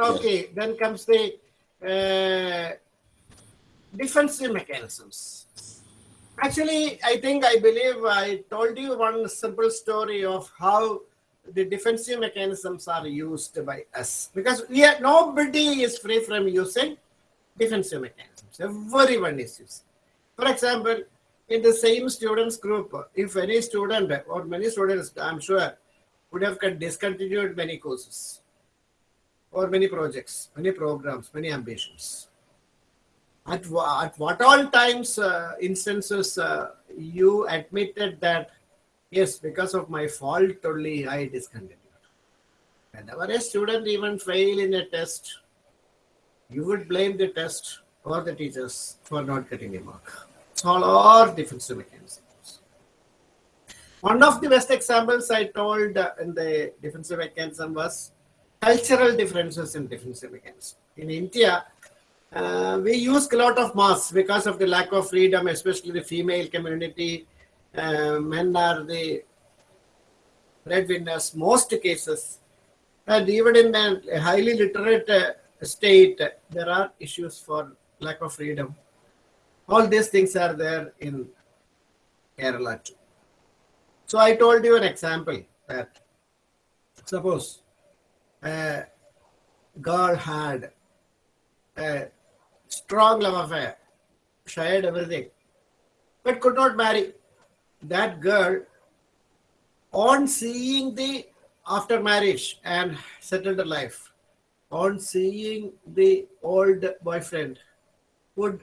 then okay, then comes the uh, defensive mechanisms. Actually, I think I believe I told you one simple story of how the defensive mechanisms are used by us because we are nobody is free from using defensive mechanisms. Everyone is using. For example, in the same students group, if any student or many students, I'm sure, would have discontinued many courses or many projects, many programs, many ambitions. At, at what all times, uh, instances, uh, you admitted that, yes, because of my fault only I discontinued. Whenever a student even fail in a test, you would blame the test or the teachers for not getting a mark. It's all our defensive mechanisms. One of the best examples I told uh, in the defensive mechanism was cultural differences in defensive mechanism. In India, uh, we use a lot of masks because of the lack of freedom, especially the female community. Uh, men are the breadwinners, most cases. And even in a highly literate uh, state, there are issues for lack of freedom. All these things are there in Kerala too. So I told you an example that suppose a girl had a strong love affair, shared everything, but could not marry. That girl, on seeing the after marriage and settled her life, on seeing the old boyfriend, would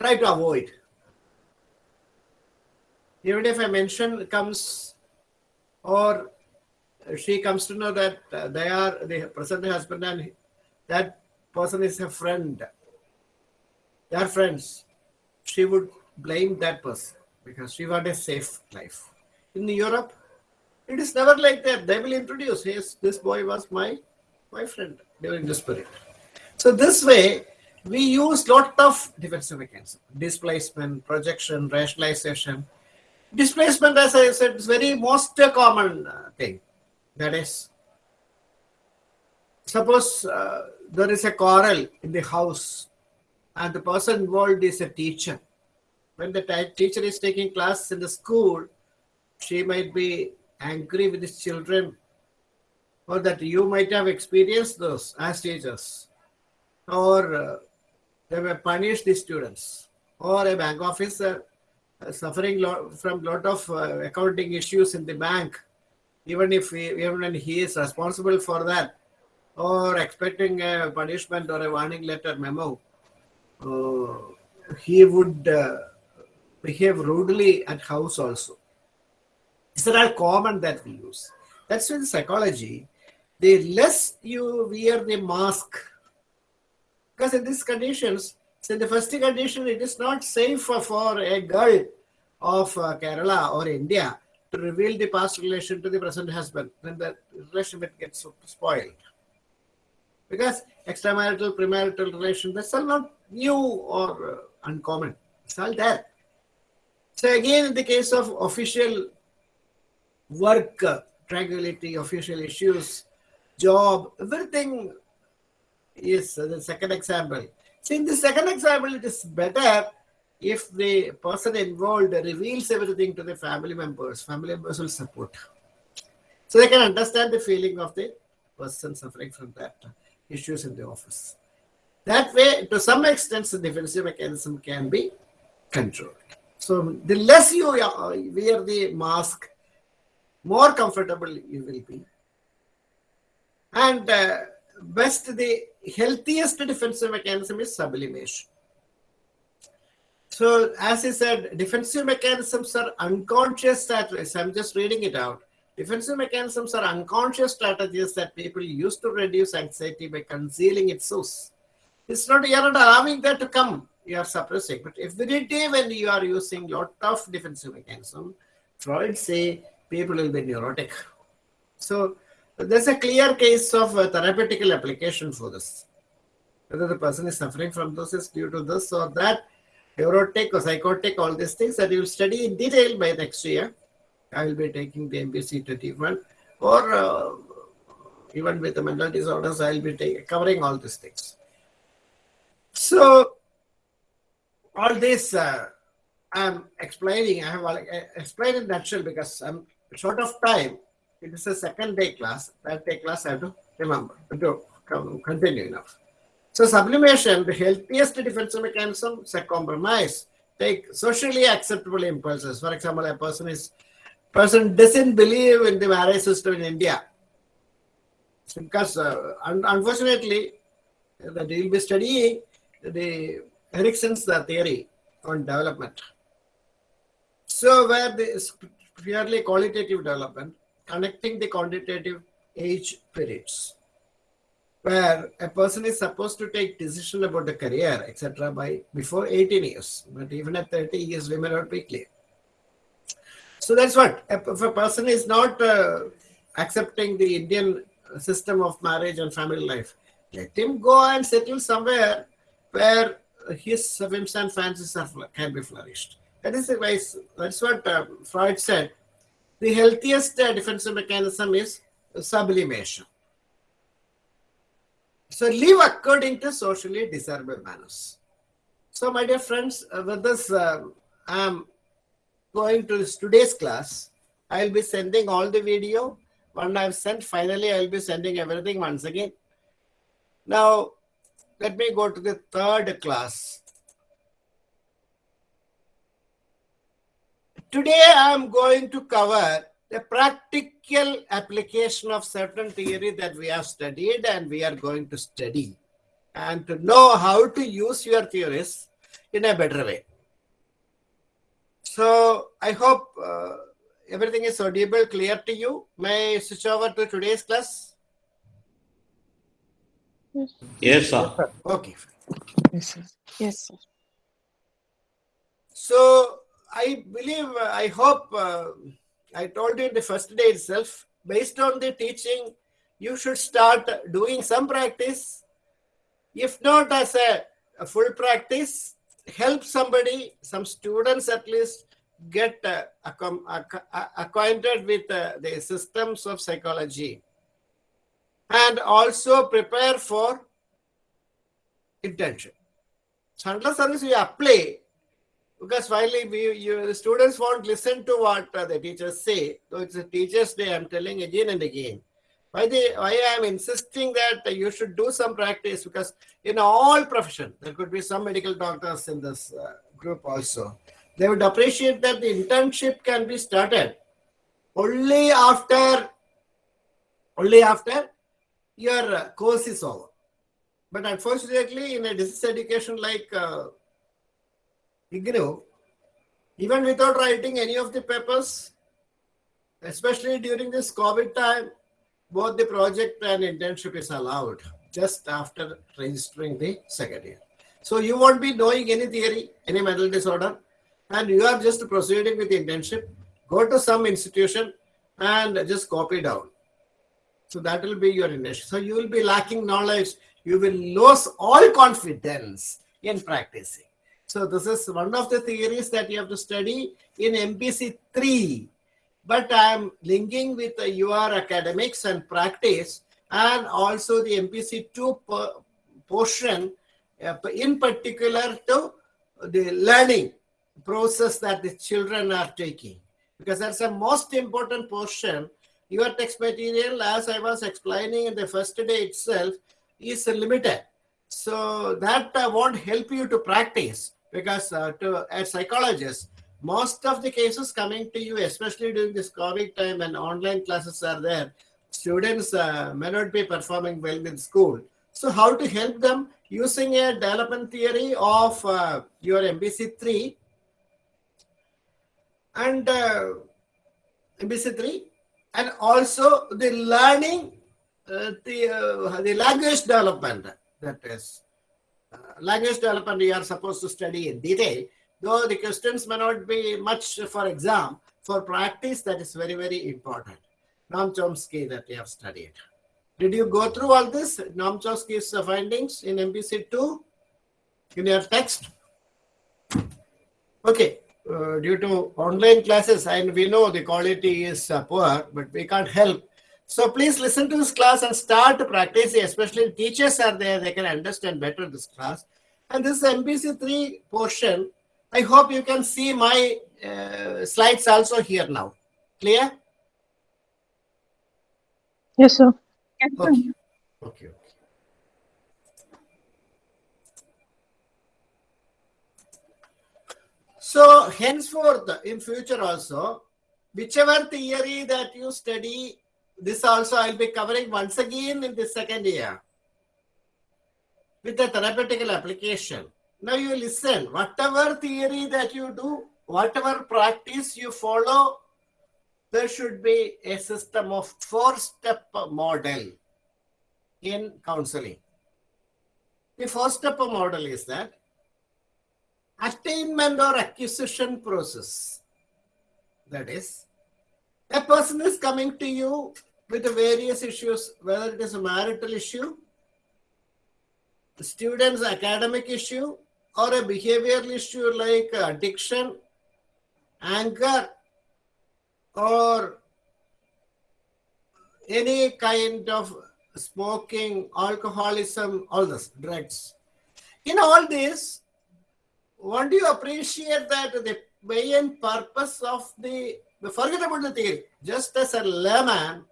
try to avoid. Even if a mention comes or she comes to know that uh, they are the present husband and that person is her friend. They are friends. She would blame that person because she wanted a safe life. In Europe, it is never like that. They will introduce, yes, this boy was my my friend during this period. So this way, we use lot of defensive mechanisms, displacement, projection, rationalization. Displacement, as I said, is very most common uh, thing. That is, suppose uh, there is a quarrel in the house and the person involved is a teacher. When the teacher is taking class in the school, she might be angry with his children or that you might have experienced those as teachers. Or uh, they may punish the students. Or a bank officer uh, suffering lo- from lot of uh, accounting issues in the bank even if he, even when he is responsible for that or expecting a punishment or a warning letter memo uh, he would uh, behave rudely at house also. These are all common that we use. That's in psychology. The less you wear the mask because in these conditions, so in the first condition, it is not safe for, a girl of uh, Kerala or India to reveal the past relation to the present husband. Then the relationship gets spoiled. Because extramarital, premarital relation, that's all not new or uh, uncommon. It's all there. So again, in the case of official work, uh, tranquility, official issues, job, everything is the second example. So in the second example, it is better if the person involved reveals everything to the family members. Family members will support. So they can understand the feeling of the person suffering from that issues in the office. That way, to some extent, the defensive mechanism can be controlled. So the less you wear the mask, more comfortable you will be. And uh, best the healthiest defensive mechanism is sublimation. So, as I said, defensive mechanisms are unconscious strategies. I'm just reading it out. Defensive mechanisms are unconscious strategies that people use to reduce anxiety by concealing its source. It's not you're not allowing that to come. You are suppressing. But every day when you are using lot of defensive mechanism, Freud say people will be neurotic. So there's a clear case of therapeutical application for this. Whether the person is suffering from this is due to this or that, neurotic or psychotic, all these things that you will study in detail by next year. I will be taking the MPC 21 or uh, even with the mental disorders, I'll be take, covering all these things. So, all this uh, I'm explaining, I have uh, explained in nutshell because I'm short of time. It is a second day class. That day class I have to remember to continue enough. So sublimation, the healthiest defensive mechanism is a compromise. Take socially acceptable impulses. For example, a person is person doesn't believe in the marriage system in India because uh, un unfortunately that will be studying the Erikson's uh, theory on development. So where the purely qualitative development, connecting the quantitative age periods, where a person is supposed to take decision about the career, etc., by before 18 years, but even at 30 years, we may not be clear. So that's what if a person is not uh, accepting the Indian system of marriage and family life, let him go and settle somewhere where his whims and fancies can be flourished. That is the way, that's what uh, Freud said. The healthiest uh, defensive mechanism is sublimation. So live according to socially desirable manners. So my dear friends, uh, with this, uh, I'm going to today's class. I'll be sending all the video. When I've sent, finally, I'll be sending everything once again. Now, let me go to the third class. Today, I'm going to cover the practical application of certain theory that we have studied and we are going to study and to know how to use your theories in a better way. So I hope uh, everything is audible, clear to you. May I switch over to today's class? Yes, sir. Okay. Yes, sir. Yes, sir. So I believe, uh, I hope, uh, I told you the first day itself, based on the teaching, you should start doing some practice. If not as a, a full practice, help somebody, some students at least, get uh, accom- ac- acquainted with uh, the systems of psychology and also prepare for intention. So unless we apply, because finally we, you, the students won't listen to what uh, the teachers say. So it's a teacher's day, I'm telling again and again. Why, they, why I am insisting that you should do some practice because in all profession, there could be some medical doctors in this uh, group also. They would appreciate that the internship can be started only after, only after your uh, course is over. But unfortunately, in a distance education like uh, IGNOU, even without writing any of the papers, especially during this COVID time, both the project and internship is allowed just after registering the second year. So you won't be knowing any theory, any mental disorder, and you are just proceeding with the internship. Go to some institution and just copy down. So that will be your internship. So you will be lacking knowledge. You will lose all confidence in practicing. So this is one of the theories that you have to study in MPC 3. But I am linking with your academics and practice and also the MPC 2 portion uh, in particular to the learning process that the children are taking. Because that's the most important portion. Your text material, as I was explaining in the first day itself, is limited. So that uh, won't help you to practice because uh, to a psychologist, most of the cases coming to you, especially during this COVID time and online classes are there, students uh, may not be performing well in school. So how to help them using a development theory of uh, your MPC 3 and uh, MPC 3 and also the learning uh, the, uh, the language development that is language development you are supposed to study in detail. Though the questions may not be much for exam for practice that is very very important. Noam Chomsky that you have studied. Did you go through all this Noam Chomsky's findings in MPC 2 in your text? Okay uh, due to online classes and we know the quality is uh, poor but we can't help So please listen to this class and start practicing, especially teachers are there, they can understand better this class. And this MPC3 portion, I hope you can see my uh, slides also here now. Clear? Yes, sir. Okay. Okay. okay. So henceforth, in future also, whichever theory that you study, this also I'll be covering once again in the second year with the therapeutical application. Now you listen, whatever theory that you do, whatever practice you follow, there should be a system of four-step model in counseling. The four-step model is that attainment or acquisition process. That is, a person is coming to you with the various issues, whether it is a marital issue, the student's academic issue, or a behavioral issue like addiction, anger, or any kind of smoking, alcoholism, all this, drugs. In all this, won't you appreciate that the main purpose of the, forget about the theory, just as a layman,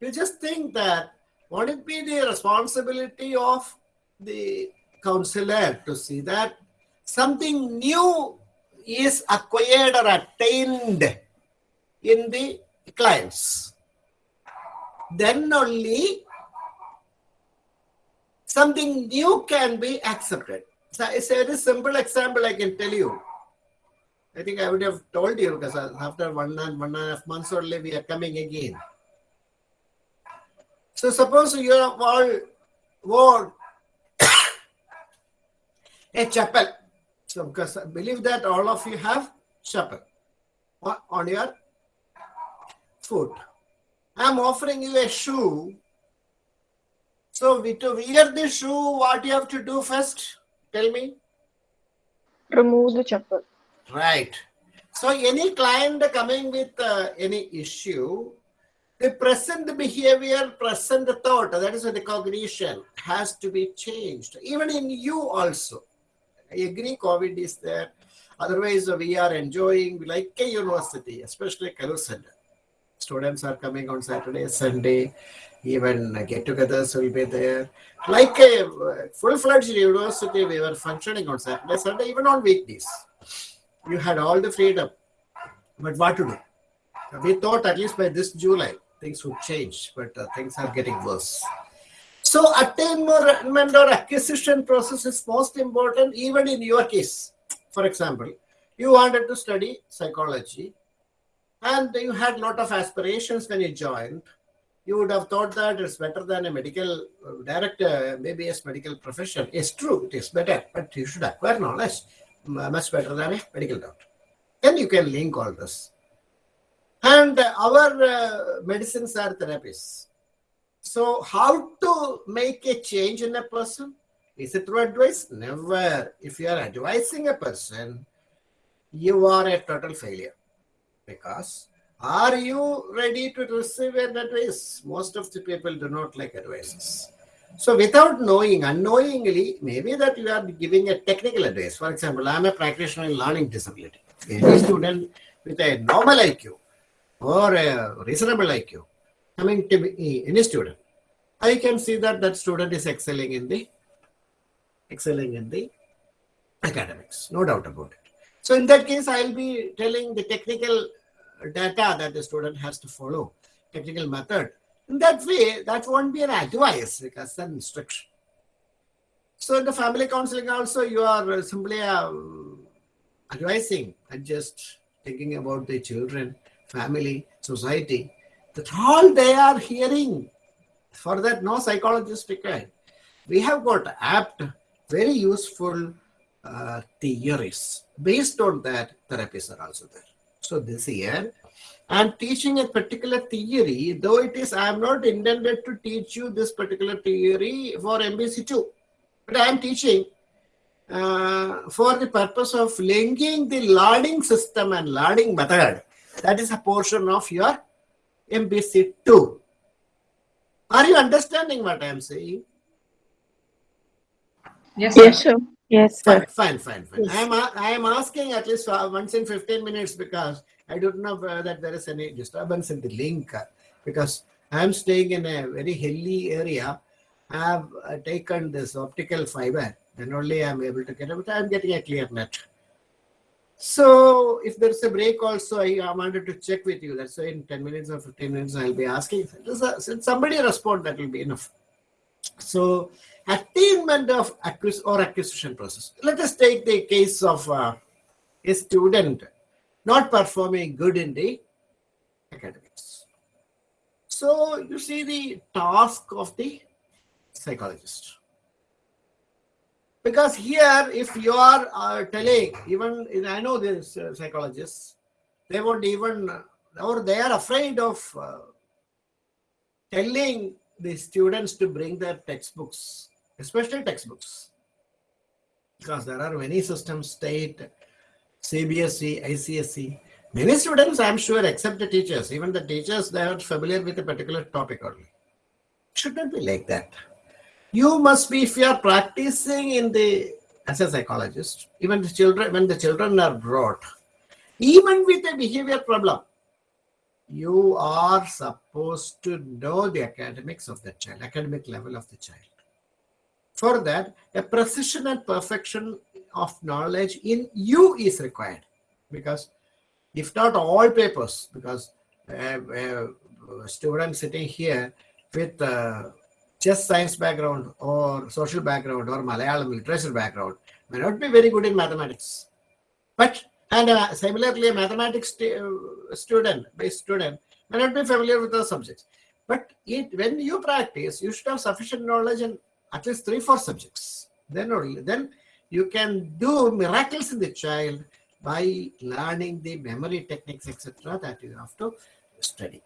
you just think that won't it be the responsibility of the counselor to see that something new is acquired or attained in the clients. Then only something new can be accepted. So it's a very simple example I can tell you. I think I would have told you because after one and one and a half months only we are coming again. So suppose you have all want a chapel. So because I believe that all of you have chapel on- your foot. I'm offering you a shoe. So to wear the shoe, what you have to do first? Tell me. Remove the chapel. Right. So any client coming with uh, any issue, the present behavior, present thought, that is the cognition, has to be changed. Even in you also. I agree COVID is there. Otherwise, we are enjoying like a university, especially Kalur Center. Students are coming on Saturday, Sunday, even get-togethers will be there. Like a full-fledged university, we were functioning on Saturday, Sunday, even on weekdays. You had all the freedom. But what to do? We thought at least by this July, things would change, but uh, things are getting worse. So attainment or acquisition process is most important even in your case. For example, you wanted to study psychology and you had a lot of aspirations when you joined. You would have thought that it's better than a medical uh, director, maybe as medical profession. It's true, it is better, but you should acquire knowledge much better than a medical doctor. Then you can link all this. And our uh, medicines are therapies. So, how to make a change in a person? Is it through advice? Never. If you are advising a person, you are a total failure. Because are you ready to receive an advice? Most of the people do not like advices. So, without knowing, unknowingly, maybe that you are giving a technical advice. For example, I am a practitioner in learning disability. Any student with a normal IQ or a reasonable IQ coming to me, any student, I can see that that student is excelling in the excelling in the academics, no doubt about it. So in that case, I'll be telling the technical data that the student has to follow, technical method. In that way, that won't be an advice because an instruction. So in the family counseling also, you are simply um, advising and just thinking about the children, family, society. That all they are hearing. For that, no psychologist required. We have got apt, very useful uh, theories. Based on that, therapies are also there. So this year, I'm teaching a particular theory, though it is, I am not intended to teach you this particular theory for MPC2, but I am teaching uh, for the purpose of linking the learning system and learning method. That is a portion of your MPC2. Are you understanding what I am saying? Yes, sir. Yes, sir. Yes, Fine, sir. fine, fine. fine. Yes. I am a- I am asking at least uh, once in 15 minutes because I don't know that there is any disturbance in the link uh, because I am staying in a very hilly area. I have uh, taken this optical fiber, then only I am able to get it, but I am getting a clear net. So if there's a break also, I, wanted to check with you. That's why in 10 minutes or 15 minutes I'll be asking. Since somebody respond, that will be enough. So attainment of acquis- or acquisition process. Let us take the case of uh, a student not performing good in the academics. So you see the task of the psychologist. Because here, if you are uh, telling, even I know this uh, psychologists, they won't even, or they are afraid of uh, telling the students to bring their textbooks, especially textbooks, because there are many systems, state, CBSE, ICSE. Many students, I'm sure, except the teachers, even the teachers, they are familiar with a particular topic only. Should not be like that. You must be, if you are practicing in the, as a psychologist, even the children, when the children are brought, even with a behavior problem, you are supposed to know the academics of the child, academic level of the child. For that, a precision and perfection of knowledge in you is required because if not all papers, because uh, uh, student sitting here with uh, just science background or social background or Malayalam literature background may not be very good in mathematics. But and uh, similarly, a mathematics uh, student, based student, may not be familiar with the subjects. But it, when you practice, you should have sufficient knowledge in at least three, four subjects. Then only then you can do miracles in the child by learning the memory techniques, etc. That you have to study.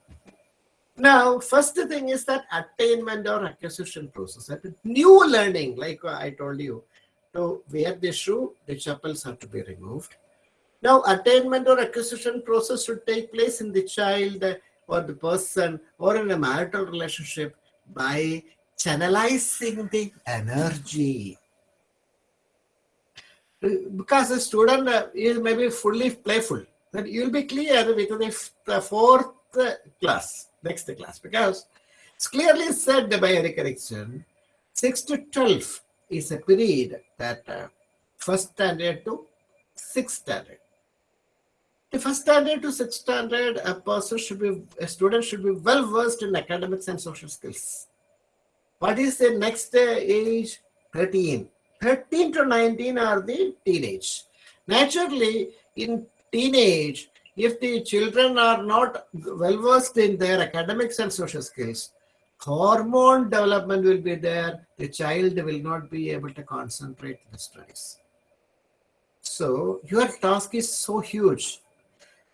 Now, first thing is that attainment or acquisition process. That new learning, like I told you, to wear the shoe, the chapels have to be removed. Now, attainment or acquisition process should take place in the child or the person or in a marital relationship by channelizing the energy. Because a student uh, is maybe fully playful, then you'll be clear with the, the fourth class, next class, because it's clearly said by Erik Erikson, 6 to 12 is a period that uh, first standard to sixth standard. The first standard to sixth standard, a person should be, a student should be well versed in academics and social skills. What is the next uh, age? 13. 13 to 19 are the teenage. Naturally, in teenage, if the children are not well versed in their academics and social skills, hormone development will be there. The child will not be able to concentrate the studies. So your task is so huge.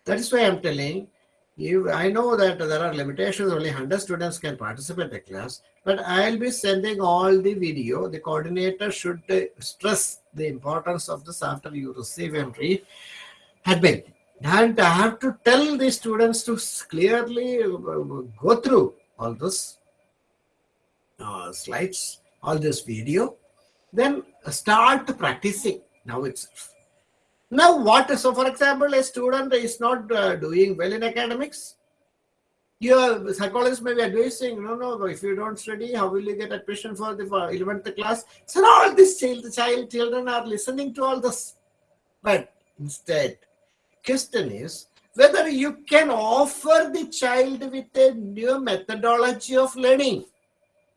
That is why I'm telling you. I know that there are limitations. Only 100 students can participate in the class, but I'll be sending all the video. The coordinator should stress the importance of this after you receive and read admin. And I have to tell the students to clearly uh, go through all those uh, slides, all this video, then start practicing now itself. Now, what? So, for example, a student is not uh, doing well in academics. Your psychologist may be advising, no, no, if you don't study, how will you get admission for the for 11th class? So, all these child, child children are listening to all this. But instead, question is whether you can offer the child with a new methodology of learning.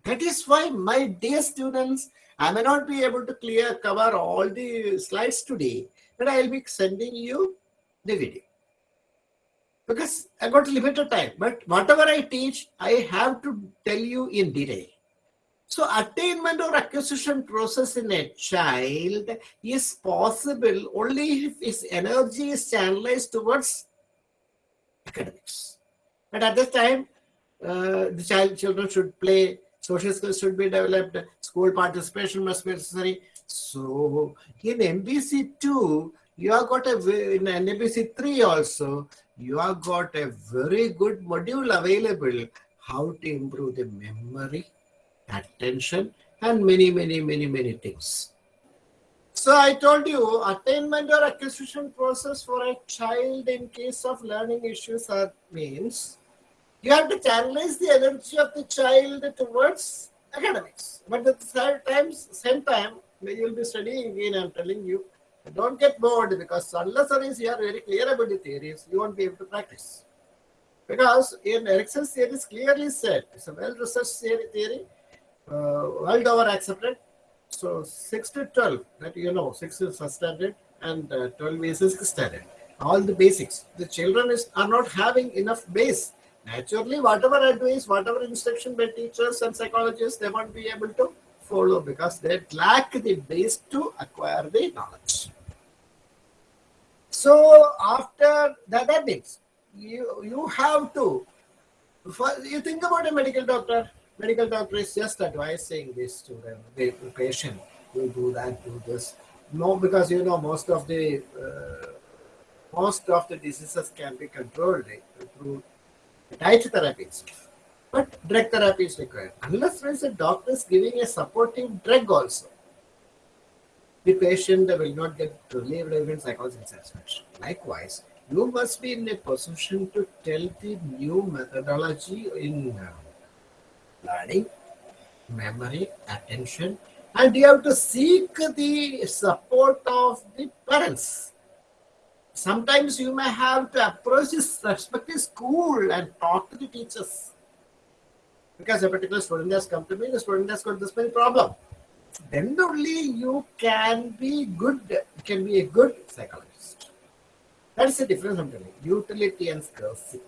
That is why, my dear students, I may not be able to clear cover all the slides today, but I'll be sending you the video. Because I got limited time, but whatever I teach, I have to tell you in detail. So attainment or acquisition process in a child is possible only if his energy is channelized towards academics. But at this time, uh, the child children should play, social skills should be developed, school participation must be necessary. So in MPC 2, you have got a in MPC 3 also, you have got a very good module available how to improve the memory, attention, and many, many, many, many things. So I told you, attainment or acquisition process for a child in case of learning issues are means you have to channelize the energy of the child towards academics. But at the same time, same time, you will be studying again, I'm telling you, don't get bored because unless or unless you are very clear about the theories, you won't be able to practice. Because in Erikson's theory is clearly said, it's a well-researched theory, theory world over accepted. So 6 to 12, that you know, 6 is first standard and uh, 12 is sixth standard. All the basics. The children is are not having enough base. Naturally, whatever advice, whatever instruction by teachers and psychologists, they won't be able to follow because they lack the base to acquire the knowledge. So after that, that means you you have to you think about a medical doctor medical doctor is just advising this to them. The patient you do that do this. No because you know most of the uh, most of the diseases can be controlled eh, through diet therapies, but drug therapy is required. Unless there is a doctor is giving a supportive drug also the patient will not get relieved even psychological satisfaction likewise you must be in a position to tell the new methodology in uh, learning, memory, attention, and you have to seek the support of the parents. Sometimes you may have to approach this respective school and talk to the teachers. Because a particular student has come to me, the student has got this many problem. Then only you can be good, can be a good psychologist. That is the difference I'm telling you. Utility and scarcity.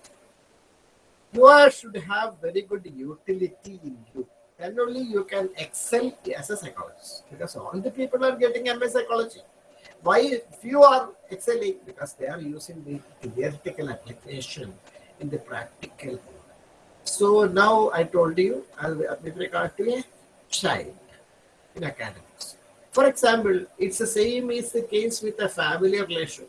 You should have very good utility in you. Then only you can excel as a psychologist. Because all the people are getting MA psychology. Why few are excelling? Because they are using the theoretical application in the practical. So now I told you with regard to a child in academics. For example, it's the same is the case with a family relation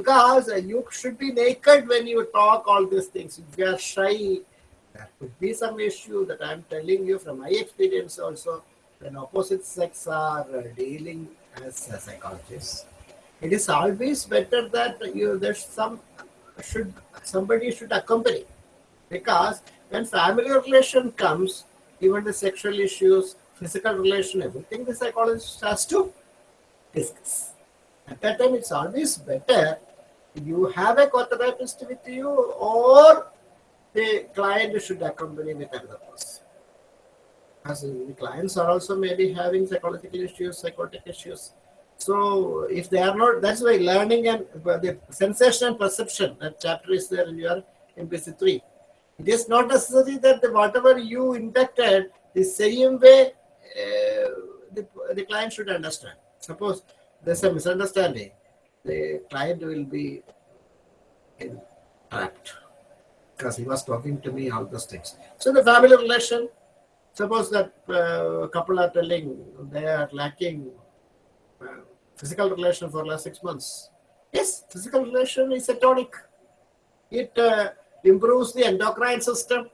because uh, you should be naked when you talk all these things. If you are shy, there could be some issue that I'm telling you from my experience also. When opposite sex are uh, dealing as a psychologist, it is always better that you there's some should somebody should accompany because when family relation comes, even the sexual issues, physical relation, everything the psychologist has to discuss. At that time, it's always better you have a co-therapist with you or the client should accompany with another person. As the clients are also maybe having psychological issues, psychotic issues. So if they are not, that's why learning and the sensation and perception, that chapter is there in your MPC 3. It is not necessary that the, whatever you inducted, the same way uh, the, the client should understand. Suppose there's a misunderstanding the client will be trapped because he was talking to me all those things. So the family relation, suppose that uh, couple are telling they are lacking uh, physical relation for last six months. Yes, physical relation is a tonic. It uh, improves the endocrine system,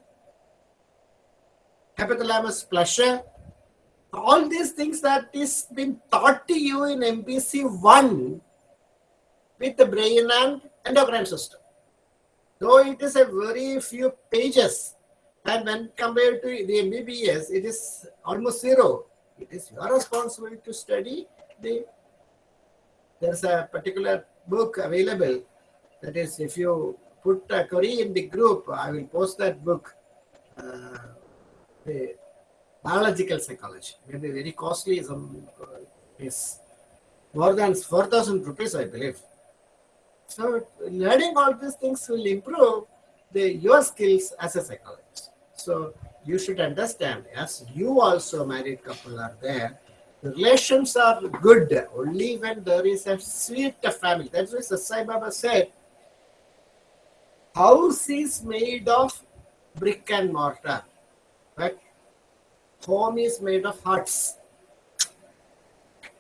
hypothalamus pleasure. All these things that is been taught to you in MPC 1 with the brain and endocrine system. Though it is a very few pages, and when compared to the MBBS, it is almost zero. It is your responsibility to study the. There's a particular book available. That is, if you put a query in the group, I will post that book. Uh, the biological psychology, maybe very costly. Some uh, is more than four thousand rupees, I believe. So learning all these things will improve the your skills as a psychologist. So you should understand, as you also married couple are there, the relations are good only when there is a sweet family. That's why Sai Baba said, house is made of brick and mortar, but home is made of hearts.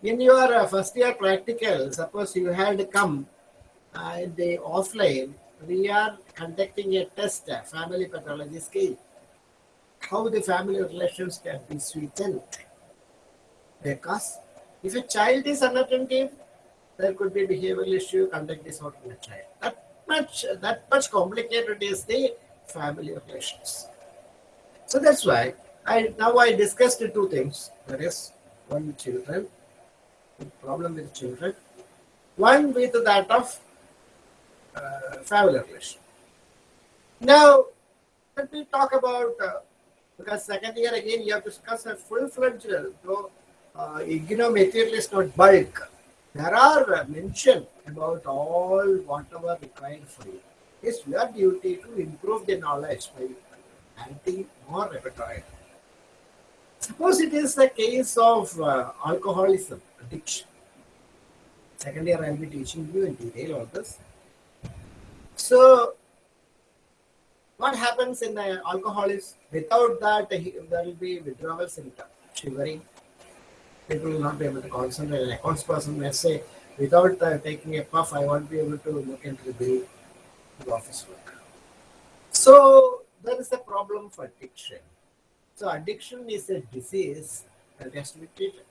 In your uh, first year practical, suppose you had come uh, the offline, we are conducting a test, a family pathology scale. How the family relations can be sweetened. Because if a child is unattentive, there could be behavioral issue, conduct disorder in a child. That much, that much complicated is the family relations. So that's why I now I discussed two things. There is one with children, the problem with children, one with that of uh, relation. Now let me talk about uh, because second year again you have to discuss a full-fledged though uh, IGNOU material is not bulk. There are uh, mention about all whatever required for you. It's your duty to improve the knowledge by adding more repertoire. Suppose it is the case of uh, alcoholism, addiction. Second year, I'll be teaching you in detail all this. So, what happens in the alcohol is without that, there will be withdrawal symptom, shivering. People will not be able to concentrate. An accounts person may say, without uh, taking a puff, I won't be able to look into the bill, office work. So, there is a problem for addiction. So addiction is a disease that has to be treated.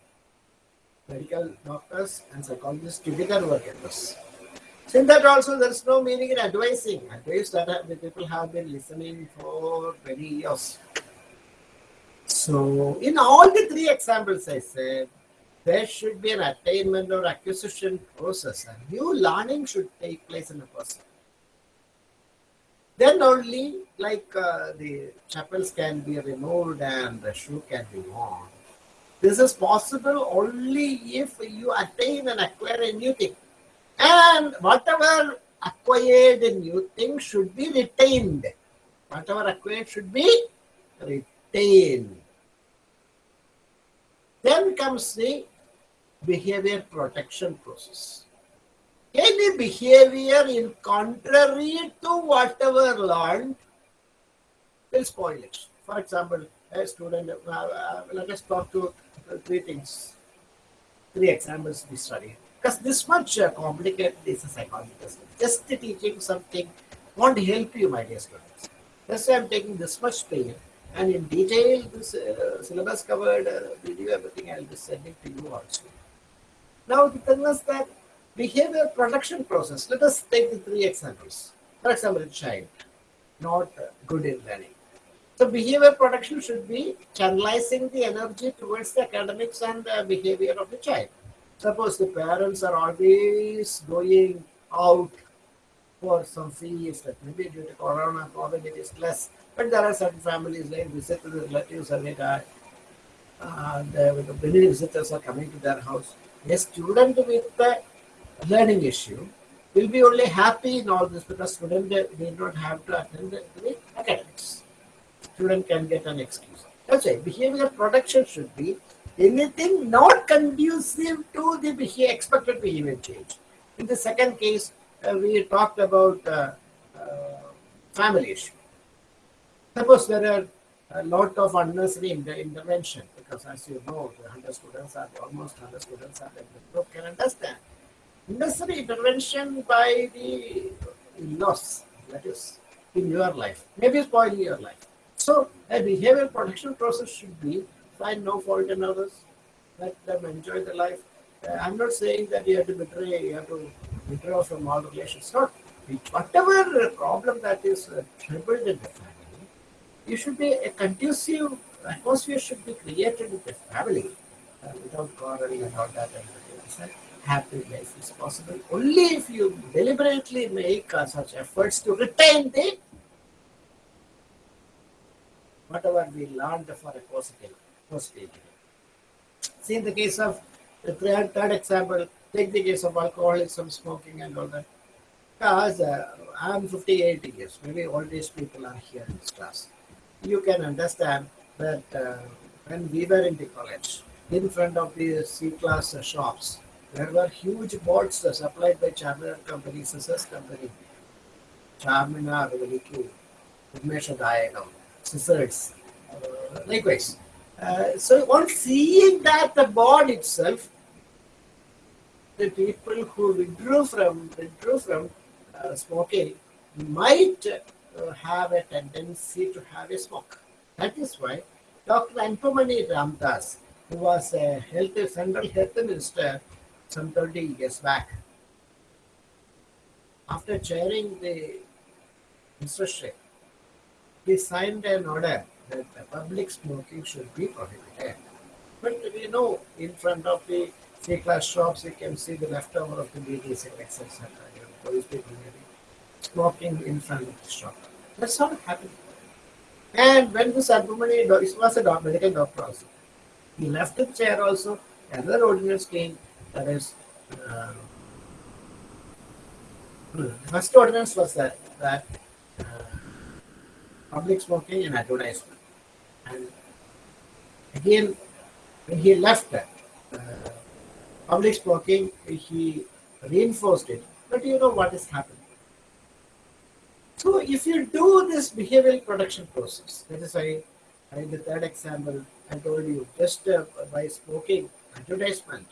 Medical doctors and psychologists together work at this. In that also there is no meaning in advising. Advice that the people have been listening for many years. So in all the three examples I said, there should be an attainment or acquisition process. A new learning should take place in a person then only like uh, the chapels can be removed and the shoe can be worn. This is possible only if you attain and acquire a new thing. And whatever acquired in new thing should be retained. Whatever acquired should be retained. Then comes the behavior protection process any behavior in contrary to whatever learned will spoil it. For example, a student, uh, uh, let us talk to uh, three things, three examples we study. Because this much uh, complicated is a psychology test. Just teaching something won't help you, my dear students. That's why I'm taking this much pain. And in detail, this uh, syllabus covered, uh, video, everything I'll be sending to you also. Now, the thing is that behavior production process. Let us take the three examples. For example, a child not good in learning. So behavior production should be channelizing the energy towards the academics and uh, behavior of the child. Suppose the parents are always going out for some fees, that maybe due to corona, COVID, it is less. But there are certain families they visit the relatives every day. And uh, many visitors are coming to their house. A student with the learning issue will be only happy in all this because student need not have to attend the, the academics. Student can get an excuse. That's why behavior production should be anything not conducive to the expected behavior change. In the second case, uh, we talked about uh, uh, family issue. Suppose there are a lot of unnecessary inter- intervention because as you know, the 100 students are almost 100 students are in the group can understand necessary intervention by the in-laws, that is, in your life, maybe spoiling your life. So a behavior protection process should be find no fault in others, let them enjoy the life. Uh, I'm not saying that you have to betray, you have to withdraw from all relations. Not whatever problem that is uh, troubled in the family, you should be a conducive atmosphere should be created in the family uh, without quarreling and all that. And happy life is possible only if you deliberately make uh, such efforts to retain the whatever we learned for a positive See in the case of the third, third example, take the case of alcoholism, smoking, and all that. Because uh, I'm 58 years, maybe all these people are here in this class. You can understand that uh, when we were in the college, in front of the C class uh, shops, there were huge boards supplied by Charminar Company, Scissors Company, Charminar, Veliku, Udmesha Dayagam, Scissors, uh, likewise. Uh, so on seeing that the board itself, the people who withdrew from withdrew from uh, smoking might uh, have a tendency to have a smoke. That is why Dr. Anbumani Ramadoss, who was a health, central health minister some 30 years back, after chairing the ministry, he signed an order that public smoking should be prohibited. But we know in front of the C class shops, you can see the leftover of the BD. You know, those people maybe smoking in front of the shop. That's not happening. And when this Anbumani, it was a medical doctor also, he left the chair also, another ordinance came, that is, uh, the first ordinance was that, that uh, public smoking and advertisement. And again, when he left that, uh, public smoking, he reinforced it. But you know what is happening. So if you do this behavioral production process, that is why in the third example, I told you just uh, by smoking advertisement,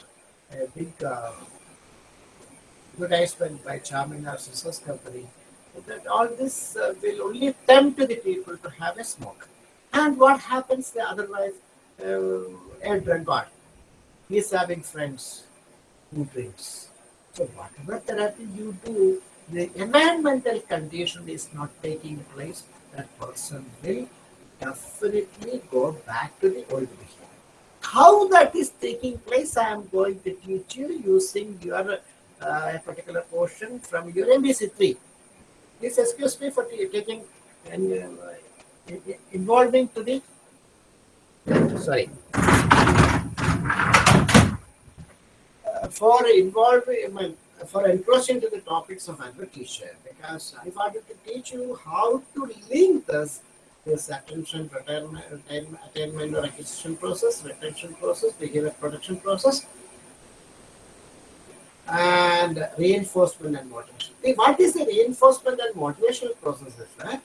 a big uh, advertisement by Charminar Sisters Company, that all this uh, will only tempt the people to have a smoke. And what happens the otherwise? Uh, a drunkard. He is having friends who drinks. So whatever therapy you do, the environmental condition is not taking place, that person will definitely go back to the old behavior. How that is taking place, I am going to teach you using your uh, particular portion from your MPC3. Please excuse me for taking uh, involving to the sorry Uh, for involving for encroaching to the topics of advocacy because I wanted to teach you how to link this this attention retirement, attainment, attainment or acquisition process, retention process, behavior production process, and reinforcement and motivation. What is the reinforcement and motivational process? That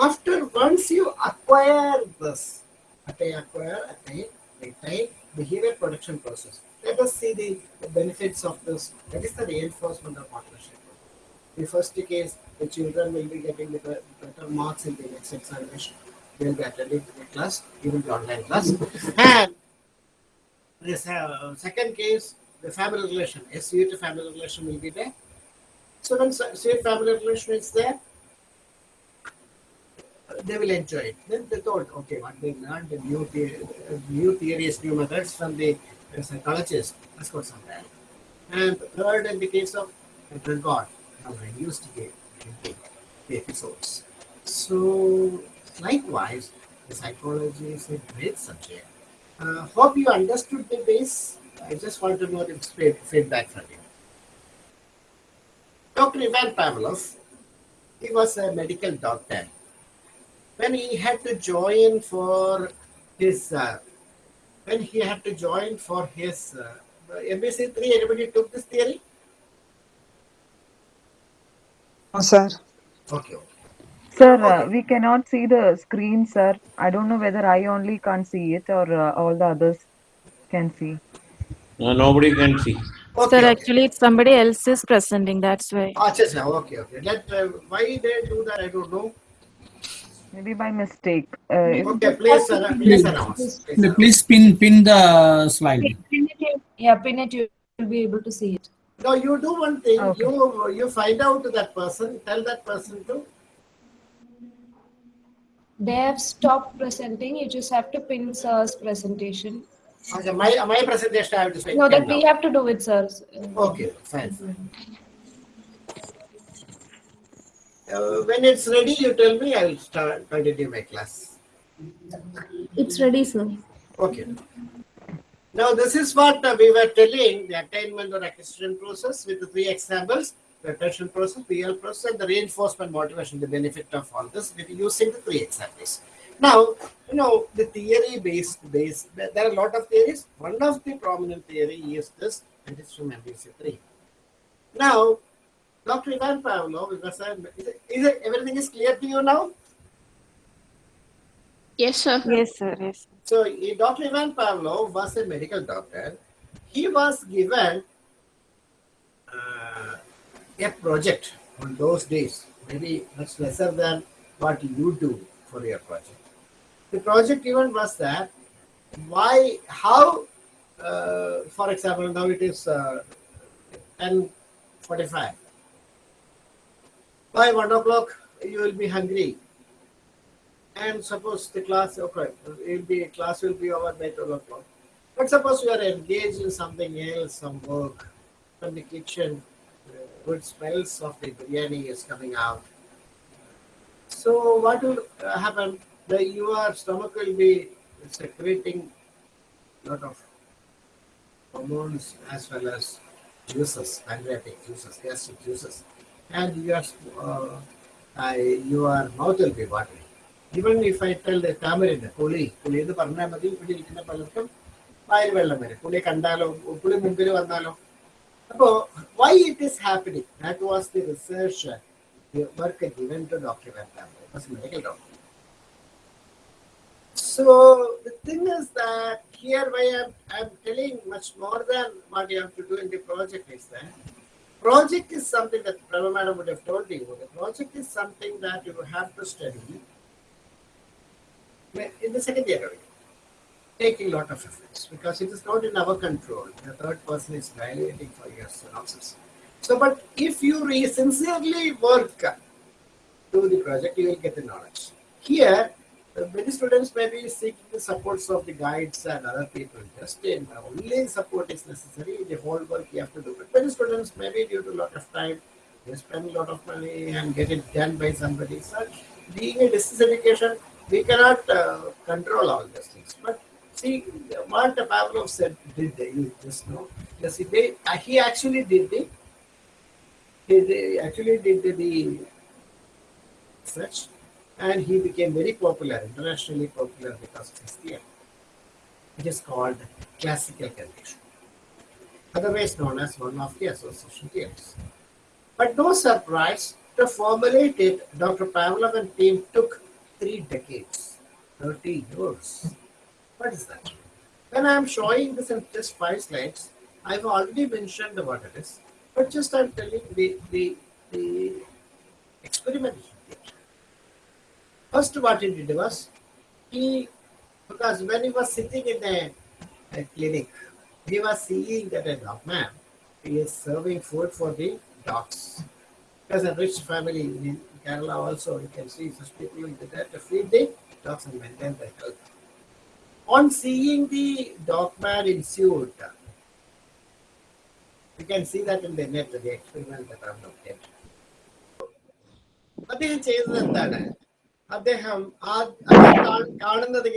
after once you acquire this, attain, acquire, attain, retain, behavior production process. Let us see the, the benefits of this. That is the reinforcement of partnership. The first case, the children will be getting the better marks in the next examination. They will be attending the class, even the online class. And this uh, second case, the family relation, a sweet family relation will be there. So when s- sweet family relation is there, they will enjoy it. Then they thought, okay, what they learned, the new, the, new theories, new methods from the psychologists, let's go. And third, in the case of the God, have reduced to the, the episodes. So, likewise, the psychology is a great subject. Uh, hope you understood the base. I just want to know the feed- feedback from you. Dr. Ivan Pavlov, he was a medical doctor. When he had to join for his, uh, when he had to join for his uh, MPC 3, anybody took this theory? No, sir. Okay, okay. Sir, uh, we cannot see the screen, sir. I don't know whether I only can't see it or uh, all the others can see. No, nobody can see. Okay, Sir, okay. actually, it's somebody else is presenting. That's why. Ah, just now, okay, okay. Let, uh, why they do that, I don't know. Maybe by mistake. Uh, Okay, please, uh, please announce. Please announce. Please pin pin the slide. Pin it, you- yeah, pin it, you will be able to see it. No, you do one thing. Okay. You you find out to that person. Tell that person to. They have stopped presenting, you just have to pin sir's presentation. Okay, my my presentation I have to say. No, that we have to do it, sir. Okay, fine. Uh, when it's ready, you tell me. I will start continue my class. It's ready, sir. Okay. Now this is what uh, we were telling the attainment or acquisition process with the three examples: the attention process, PL process, and the reinforcement motivation. The benefit of all this using the three examples. Now you know the theory based base. There are a lot of theories. One of the prominent theory is this, and it's from MPC three. Now, Dr. Ivan Pavlov, is, it, is it, everything is clear to you now? Yes, sir. Yes, sir. Yes. So, Dr. Ivan Pavlov was a medical doctor. He was given uh, a project on those days. maybe much lesser than what you do for your project. The project even was that why, how, uh, for example, now it is uh, 10.45. By 1 o'clock, you will be hungry. And suppose the class, okay, it will be, class will be over by 12 o'clock. But suppose you are engaged in something else, some work from the kitchen, uh, good smells of the biryani is coming out. So what will uh, happen? The your stomach will be secreting lot of hormones as well as juices, pancreatic juices, gastric juices, and your uh, I, your mouth will be watering. Even if I tell the tamarind, പുളി പുളി എന്ന് പറഞ്ഞാൽ മതി ഇവിടെ ഇരിക്കുന്ന പലർക്കും വായിൽ വെള്ളം വരും പുളി കണ്ടാലോ പുളി മുമ്പിൽ വന്നാലോ അപ്പോ why it is happening? That was the research uh, the work given to Dr. Van was a medical doctor. So the thing is that here why I'm, I'm telling much more than what you have to do in the project is that project is something that Prabha Madam would have told you. The project is something that you have to study in the second year taking lot of efforts because it is not in our control. The third person is evaluating for your synopsis. So, but if you re- sincerely work do the project, you will get the knowledge. Here, many students may be seeking the supports of the guides and other people. Just in the only support is necessary. The whole work you have to do. But many students maybe due to a lot of time, they spend a lot of money and get it done by somebody. So, being a distance education, we cannot uh, control all these things. But see, what Pavlov said, did they, you just know? Yes, uh, he actually did the he, actually did the, the research and he became very popular, internationally popular because of his theory. It is called classical condition, otherwise known as one of the association theories. But no surprise, to formulate it, Dr. Pavlov and team took three decades, 30 years. What is that? When I am showing this in just five slides, I've already mentioned what it is, but just I'm telling the, the, the experiment. First, what he did was, he, because when he was sitting in a, a clinic, he was seeing that a dog man he is serving food for the dogs. Because a rich family in Kerala also, you can see such people will be there to feed the dogs and maintain their health. On seeing the dog man in suit, you can see that in the net, the experiment that I've looked at. അദ്ദേഹം ചെയ്തത് എന്താണ് അദ്ദേഹം ആ- കാണുന്നത്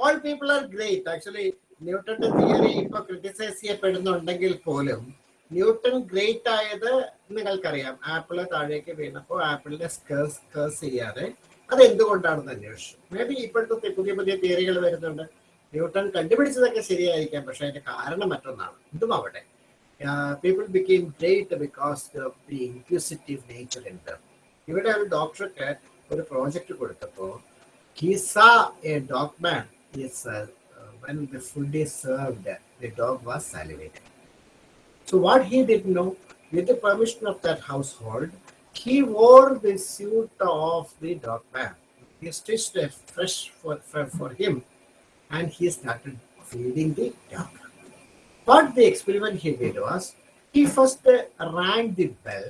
all people are great actually ന്യൂട്ടന്റെ theory ഇപ്പൊ criticise ചെയ്യപ്പെടുന്നുണ്ടെങ്കിൽ പോലും ന്യൂട്ടൺ ഗ്രേറ്റ് ആയത് നിങ്ങൾക്കറിയാം. ആപ്പിൾ താഴേക്ക് വീണപ്പോൾ ആപ്പിളിനെ സ്കേഴ്സ് കേഴ്സ് ചെയ്യാതെ അത് എന്തുകൊണ്ടാണെന്ന് അന്വേഷിച്ചു. മേ ബി ഇപ്പോഴത്തെ പുതിയ പുതിയ തിയറികൾ വരുന്നുണ്ട്. ന്യൂട്ടൺ കണ്ടുപിടിച്ചതൊക്കെ ശരിയായിരിക്കാം പക്ഷെ അതിന്റെ കാരണം മറ്റൊന്നാണ്. ഇതും അവിടെ. People became great because of the inquisitive nature dum ഇവിടെ ഒരു ഡോക്ടർക്ക് ഒരു പ്രോജക്റ്റ് കൊടുത്തപ്പോൾ he saw a dog man is uh, uh, when the food is served the dog was salivating so what he did know with the permission of that household he wore the suit of the dog man he stitched a fresh for, for, for him and he started feeding the dog what the experiment he did was he first uh, rang the bell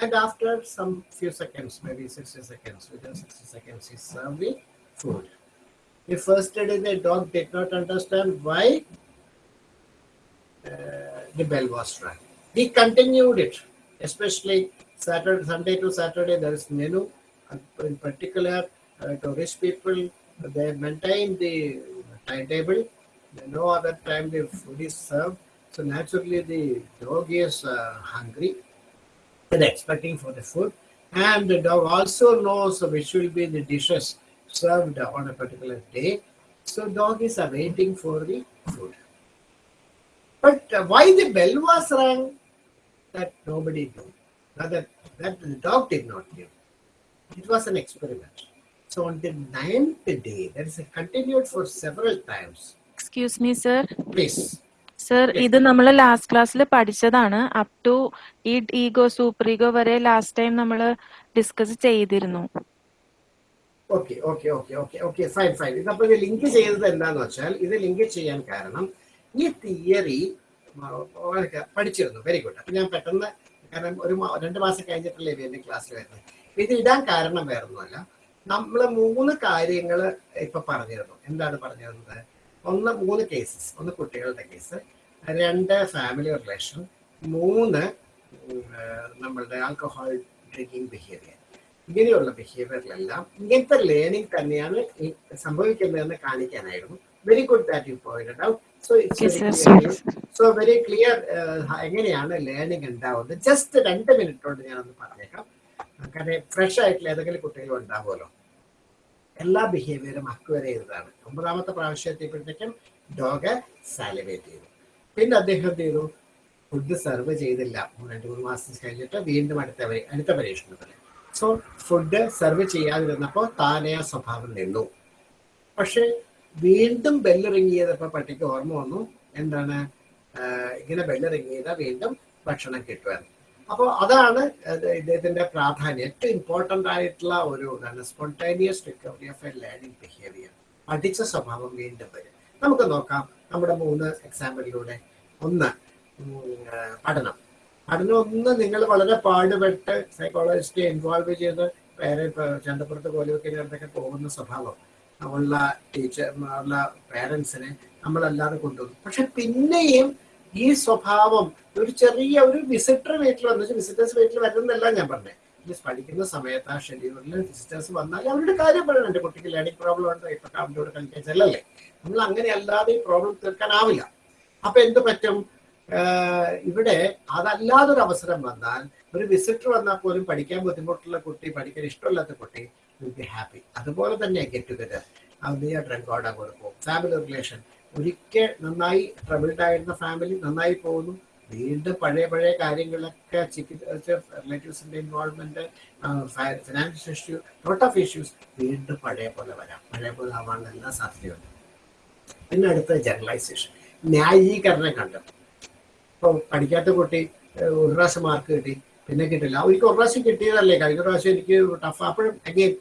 and after some few seconds, maybe 60 seconds, within 60 seconds, he served the food. The first day, the dog did not understand why uh, the bell was rung. He continued it, especially Saturday, Sunday to Saturday. There is menu, in particular, uh, to rich people, they maintain the timetable. No other time the food is served. So naturally, the dog is uh, hungry and expecting for the food. And the dog also knows which will be the dishes served on a particular day. So dog is awaiting for the food. But uh, why the bell was rang? that nobody knew. Rather, that the dog did not know. It was an experiment. So on the ninth day, that is continued for several times. Excuse me, sir. Please. Sir ഇത് നമ്മൾ last ക്ലാസ്സിൽ പഠിച്ചതാണ്. Up to ഈ ego super ego വരെ last time നമ്മൾ discuss ചെയ്തിരുന്നു. Okay okay okay okay okay fine fine ഇതപ്പോൾ ഇത് ലിങ്ക് ചെയ്തത് എന്താന്ന് വെച്ചാൽ ഇത് ലിങ്ക് ചെയ്യാൻ കാരണം ഈ തിയറി പഠിച്ചിരുന്നു. വെരി ഗുഡ് അപ്പൊ ഞാൻ പെട്ടെന്ന് കാരണം ഒരു രണ്ട് മാസം കഴിഞ്ഞിട്ടല്ലേ ഇത് എന്റെ ക്ലാസ്സിൽ വരുന്നത്. ഇത് ഇടാൻ കാരണം വേറൊന്നുമല്ല. നമ്മൾ മൂന്ന് കാര്യങ്ങൾ ഇപ്പൊ പറഞ്ഞിരുന്നു. എന്താണ് പറഞ്ഞിരുന്നത്? ഒന്ന് മൂന്ന് കേസസ് ഒന്ന് കുട്ടികളുടെ കേസ് രണ്ട് ഫാമിലി റിലേഷൻ മൂന്ന് നമ്മളുടെ ആൽക്കഹോൾ ഡ്രിങ്കിങ് ബിഹേവിയർ ഇങ്ങനെയുള്ള ബിഹേവിയറിലെല്ലാം ഇങ്ങനത്തെ ലേണിംഗ് തന്നെയാണ് ഈ സംഭവിക്കുന്നതെന്ന് കാണിക്കാനായിരുന്നു. Very good that you point out so so very clear എങ്ങനെയാണ് ലേണിംഗ് ഉണ്ടാവുന്നത്? ജസ്റ്റ് രണ്ട് മിനിറ്റ് കൊണ്ട് ഞാനൊന്ന് പറഞ്ഞേക്കാം. കാരണം ഫ്രഷ് ആയിട്ടുള്ള ഏതെങ്കിലും കുട്ടികൾ ഉണ്ടാവുമല്ലോ. എല്ലാ ബിഹേവിയറും അക്വയർ ചെയ്തതാണ്. ഒമ്പതാമത്തെ പ്രാവശ്യം എത്തിയപ്പോഴത്തേക്കും ഡോഗ് സാലിവേറ്റ് ചെയ്തു. പിന്നെ അദ്ദേഹം എന്ത് ചെയ്തു? ഫുഡ് സെർവ് ചെയ്തില്ല. രണ്ട് മൂന്ന് മാസം കഴിഞ്ഞിട്ട് വീണ്ടും അടുത്ത അടുത്ത പരീക്ഷണത്തിൽ സോ ഫുഡ് സെർവ് ചെയ്യാതിരുന്നപ്പോൾ താനേ ആ സ്വഭാവം നിന്നു. പക്ഷെ വീണ്ടും ബെല്ലിറങ്ങിയതപ്പോൾ പട്ടിക്ക് ഓർമ്മ വന്നു. എന്താണ്? ഇങ്ങനെ ബെല്ലിറങ്ങിയത് വീണ്ടും ഭക്ഷണം കിട്ടുവാൻ. അപ്പോൾ അതാണ് അത് ഇദ്ദേഹത്തിന്റെ പ്രാധാന്യം. ഏറ്റവും ഇമ്പോർട്ടന്റ് ആയിട്ടുള്ള ഒരു spontaneous recovery of a learning behaviour പഠിച്ച സ്വഭാവം വീണ്ടും വരും. നമുക്ക് നോക്കാം നമ്മുടെ മൂന്ന് എക്സാമ്പിളിലൂടെ ഒന്ന് പഠനം. പഠനം ഒന്ന് നിങ്ങൾ വളരെ പാടുപെട്ട് സൈക്കോളജിസ്റ്റ് ഇൻവോൾവ് ചെയ്ത് പേരെ ചന്തപ്പുറത്ത് കോലുവെക്കിനടുത്തൊക്കെ പോകുന്ന സ്വഭാവം. ഉള്ള ടീച്ചർ ഉള്ള പേരൻസിനെ നമ്മളല്ലാതെ കൊണ്ടുവന്നു. പക്ഷെ പിന്നെയും ഈ സ്വഭാവം ഒരു ചെറിയ ഒരു വിസിറ്റർ വീട്ടിൽ വന്നു. വിസിറ്റേഴ്സ് വീട്ടിൽ വരുന്നതല്ല ഞാൻ പറഞ്ഞത് പഠിക്കുന്ന സമയത്ത് ആ ഷെഡ്യൂളിൽ വിസിറ്റേഴ്സ് വന്നാൽ അവരുടെ കാര്യം പറയണം. എന്റെ കുട്ടിക്ക് ലേണിംഗ് പ്രോബ്ലം ഉണ്ട്? ഇപ്പൊ അവന്റെ കളിക്കാൻ ചെല്ലല്ലേ നമ്മൾ അങ്ങനെ അല്ലാതെ ഈ പ്രോബ്ലം തീർക്കാനാവില്ല. അപ്പൊ എന്ത് പറ്റും? ഇവിടെ അതല്ലാതൊരു അവസരം വന്നാൽ ഒരു വിസിറ്റർ വന്നാൽ പോലും പഠിക്കാൻ ബുദ്ധിമുട്ടുള്ള കുട്ടി പഠിക്കാൻ ഇഷ്ടമില്ലാത്ത കുട്ടി വിൽ ബി ഹാപ്പി അതുപോലെ തന്നെ ഗെറ്റ് ടുഗദർ നീ ഡ്രങ്ക് കൊടുക്കും ഫാമിലി റിലേഷൻ ഒരിക്കൽ നന്നായി ട്രബിൾഡ് ആയിരുന്ന ഫാമിലി നന്നായി പോകുന്നു. വീണ്ടും പഴയ പഴയ കാര്യങ്ങളൊക്കെ റിലേറ്റീവ്സിന്റെ involvement financial issue lot of issues വീണ്ടും പഴയ പോലെ വരാം. പഴയ പോലെ ആവാനുള്ള എല്ലാ സാധ്യതയുണ്ട്. പിന്നെ അടുത്ത ജനറലൈസേഷൻ ന്യായീകരണം കണ്ടു. ഇപ്പോൾ പഠിക്കാത്ത കുട്ടി ഒരു പ്രാവശ്യം മാർക്ക് കിട്ടി പിന്നെ കിട്ടില്ല. ഒരിക്കൽ ഒരു പ്രാവശ്യം കിട്ടിയതല്ലേ? കഴിഞ്ഞ പ്രാവശ്യം എനിക്ക് ടഫ് അപ്പോഴും അഗെയിൻ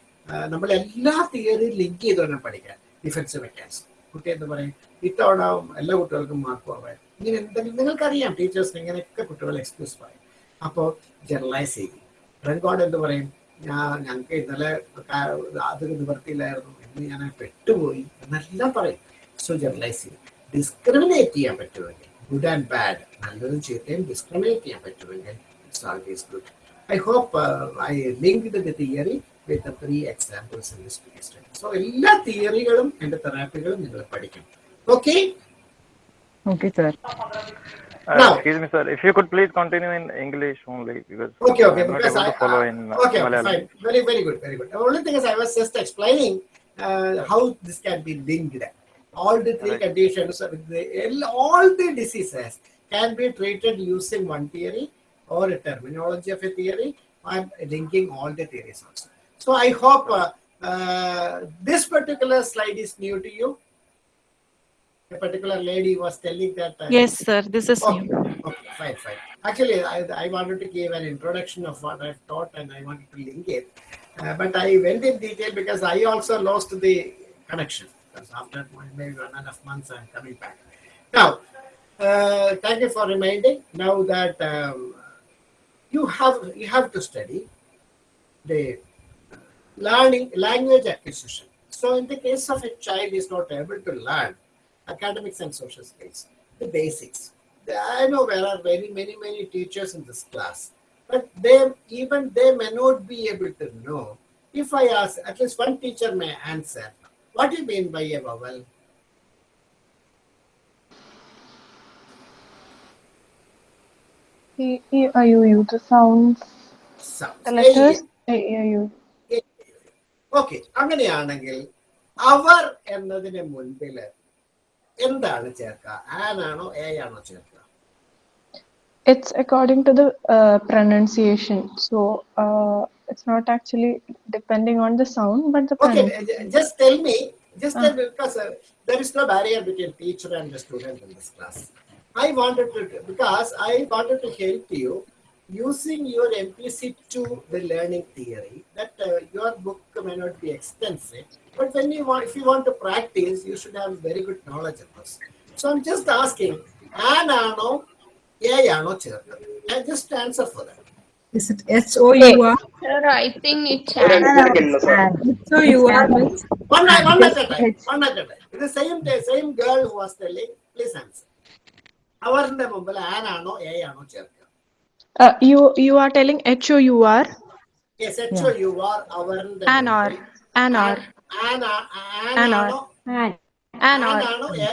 നമ്മൾ എല്ലാ തിയറിയും ലിങ്ക് ചെയ്ത് തന്നെ പഠിക്കാൻ. ഡിഫൻസ് മെക്കാനിസം കുട്ടി എന്താ പറയും ഇത്തവണ എല്ലാ കുട്ടികൾക്കും മാർക്ക് കുറവായി ഇങ്ങനെ എന്തെങ്കിലും നിങ്ങൾക്കറിയാം ടീച്ചേഴ്സ് ഇങ്ങനെയൊക്കെ കുട്ടികൾ എക്സ്ക്യൂസ് പറയും. അപ്പോൾ ജനറലൈസ് ചെയ്യും. റെക്കോർഡ് എന്ത് പറയും? ഞാൻ ഞങ്ങൾക്ക് ഇന്നലെ അത് നിവർത്തിയില്ലായിരുന്നു ഇന്ന് ഞാൻ പെട്ടുപോയി എന്നെല്ലാം പറയും. സോ ജനറലൈസ് ചെയ്യും. ഡിസ്ക്രിമിനേറ്റ് ചെയ്യാൻ പറ്റുമെങ്കിൽ ഗുഡ് ആൻഡ് ബാഡ് നല്ലതും ചീത്തയും ഡിസ്ക്രിമിനേറ്റ് ചെയ്യാൻ പറ്റുമെങ്കിൽ it's always good I hope I linked the theory with three examples in this case study so എല്ലാ തിയറികളും എന്റെ തെറാപ്പികളും നിങ്ങൾ പഠിക്കും okay Okay, sir. Uh, Now- excuse me, sir. If you could please continue in English only, because Okay, okay. I'm Because I, to follow in okay, okay, Malayalam. fine. Very, very good, very good. The only thing is, I was just explaining uh, how this can be linked. All the three Right. conditions, uh, all the diseases can be treated using one theory or a terminology of a theory and linking all the theories also. So I hope uh, uh, this particular slide is new to you. A particular lady was telling that. Uh, yes, sir. This is okay, new. Okay, fine, fine. Actually, I, I wanted to give an introduction of what I've taught and I wanted to link it. Uh, but I went in detail because I also lost the connection. Because after maybe one and a half months, I'm coming back. Now, uh, thank you for reminding. Now that um, you have you have to study the learning language acquisition. So, in the case of a child is not able to learn academics and social skills, the basics. I know there are very many many teachers in this class, but they even they may not be able to know. If I ask, at least one teacher may answer, what do you mean by a vowel? E, E, I, U, U, the sounds, Sounds. the letters, E, I, U. Okay അങ്ങനെയാണെങ്കിൽ അവർ എന്നതിന് മുൻപിൽ എന്താണ് ചേർക്കുക ആനാണോ A ആണോ ചേർക്കുക It's according to the uh, pronunciation. So uh, it's not actually depending on the sound, but the Okay, pronunciation. uh, just tell me, just uh. tell me, because uh, there is no barrier between teacher and the student in this class. I wanted to, because I wanted to help you using your MPC2, the learning theory, that uh, your book may not be extensive, but when you want, if you want to practice, you should have very good knowledge of this. So I'm just asking, ആനാണോ A ആണോ ചേർത്തത് And just answer for that. Is it H O U R? Sir, I think it's H O U R means One, night- one at a time. H. One at a time. The same day, same girl who was telling, please answer. അവരുടെ മുമ്പിൽ ആനാണോ A ആണോ ചേർക്കുക Uh, you you are telling H O U R Yes, actually you are അവരുടെ an or an or Anna- An or. ആനാണോ an or ആനാണോ A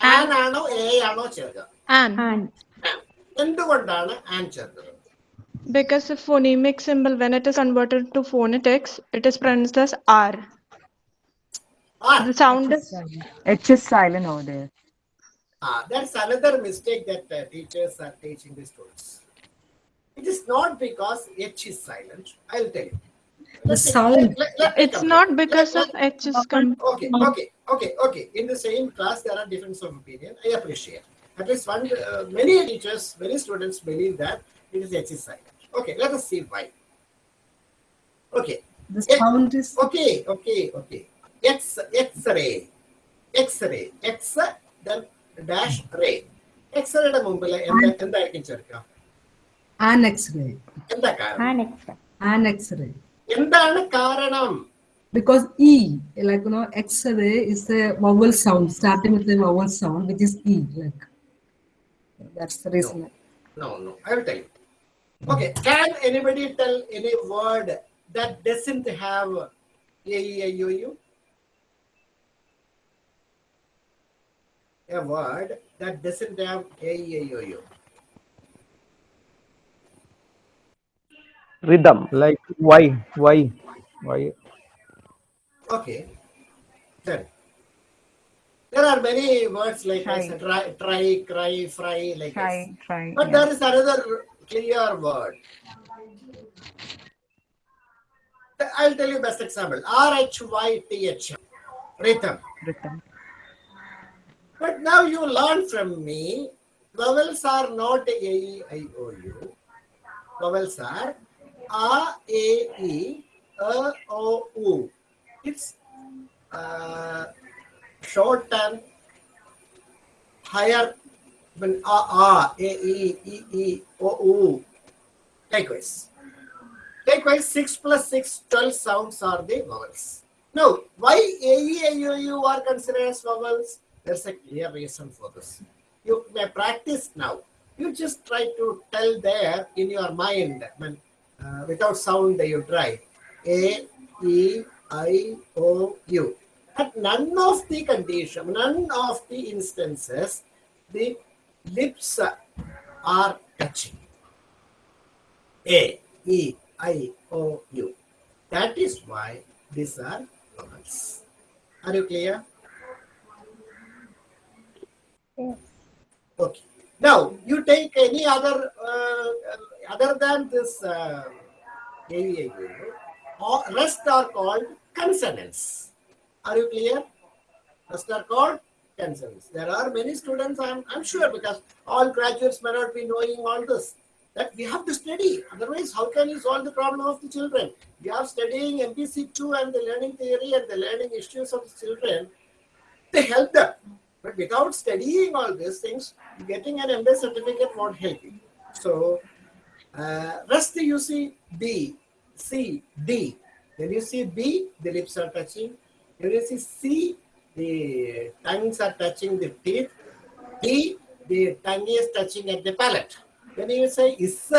ആനാണോ A ആണോ ചേർക്കുക an എന്തുകൊണ്ടാണ് an ചേർത്തത് because the phonemic symbol when it is converted to phonetics it is pronounced as R. Ah, The sound is H is silent over there. ah, that's another mistake that uh, teachers are teaching the students. It is not because H is silent. I'll tell you. The Let me- sound. let- let- let me it's compare. not because Let- of H is com- Okay, okay, okay, okay. In the same class, there are difference of opinion. I appreciate. At least one, uh, many teachers, many students believe that it is H is silent. Okay, let us see why. Okay, the sound is okay, okay, okay. X, X-ray, X-ray, X, then dash ray. X-rayയുടെ മുമ്പിൽ എന്താ എന്തായിരിക്കും ചേർക്കുക an X-ray. എന്താ കാരണം An X-ray. എന്താണ് കാരണം Because E, like you know, X-ray is a vowel sound, starting with a vowel sound, which is E. Like that's the reason. No, no, I will tell you. Okay, can anybody tell any word that doesn't have A, E, I, O, U? A word that doesn't have A, E, I, O, U. Rhythm. like why why why Okay, then. There are many words like I Try. said, try, try, cry, fry, like this. Try, try. But yeah. there is another clear word. I'll tell you best example. R H Y T H. Rhythm. Rhythm. But now you learn from me, vowels are not A, E, I, O, U. Vowels are A, A, E, A, O, U. It's uh, short and higher when A, A, A, E, E, E, O, U. Likewise. Likewise, 6 plus 6, 12 sounds are the vowels. Now, why A, E, I, O, U are considered as vowels? There's a clear reason for this. You may practice now. You just try to tell there in your mind, when, uh, without sound, you try A, E, I, O, U. At none of the condition, none of the instances, the lips are touching. A, E, I, O, U. That is why these are vowels. Are you clear? Okay. Now you take any other uh, other than this uh, AVAU, all rest are called consonants. Are you clear? Rest are called consonants. There are many students, I'm, I'm sure, because all graduates may not be knowing all this. That we have to study. Otherwise, how can you solve the problem of the children? We are studying MPC2 and the learning theory and the learning issues of the children. They help them. But without studying all these things, getting an MBA certificate won't help you. So, uh, rest you see B, C, D. When you see B, the lips are touching. When you see C, the tongues are touching the teeth. D, the tongue is touching at the palate. When you say Z,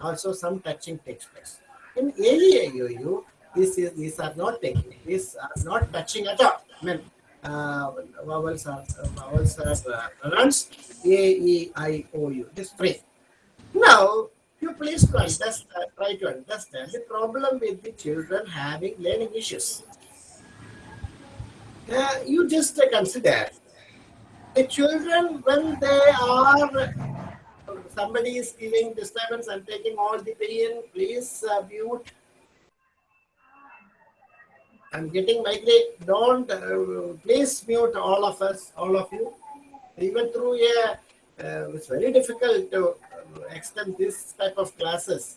also some touching takes place. In AEIOU, this is, these are not taking, these are not touching at all. I mean, uh, vowels are uh, vowels are uh, pronounced A E I O U. Is free. Now, you please understand, try to understand the problem with the children having learning issues. Uh, you just uh, consider the children when they are somebody is giving disturbance and taking all the pain. Please uh, mute I'm getting migraine. Don't uh, please mute all of us, all of you. Even through a, uh, it's very difficult to uh, extend this type of classes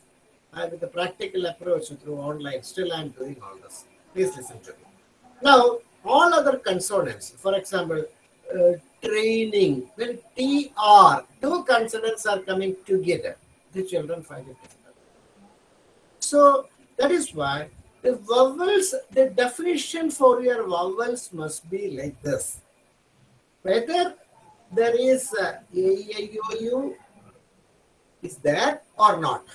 uh, with a practical approach through online. Still, I'm doing all this. Please listen to me. Now, all other consonants, for example, uh, training, when TR, two consonants are coming together, the children find it difficult. So, that is why the vowels, the definition for your vowels must be like this. Whether there is a is there or not.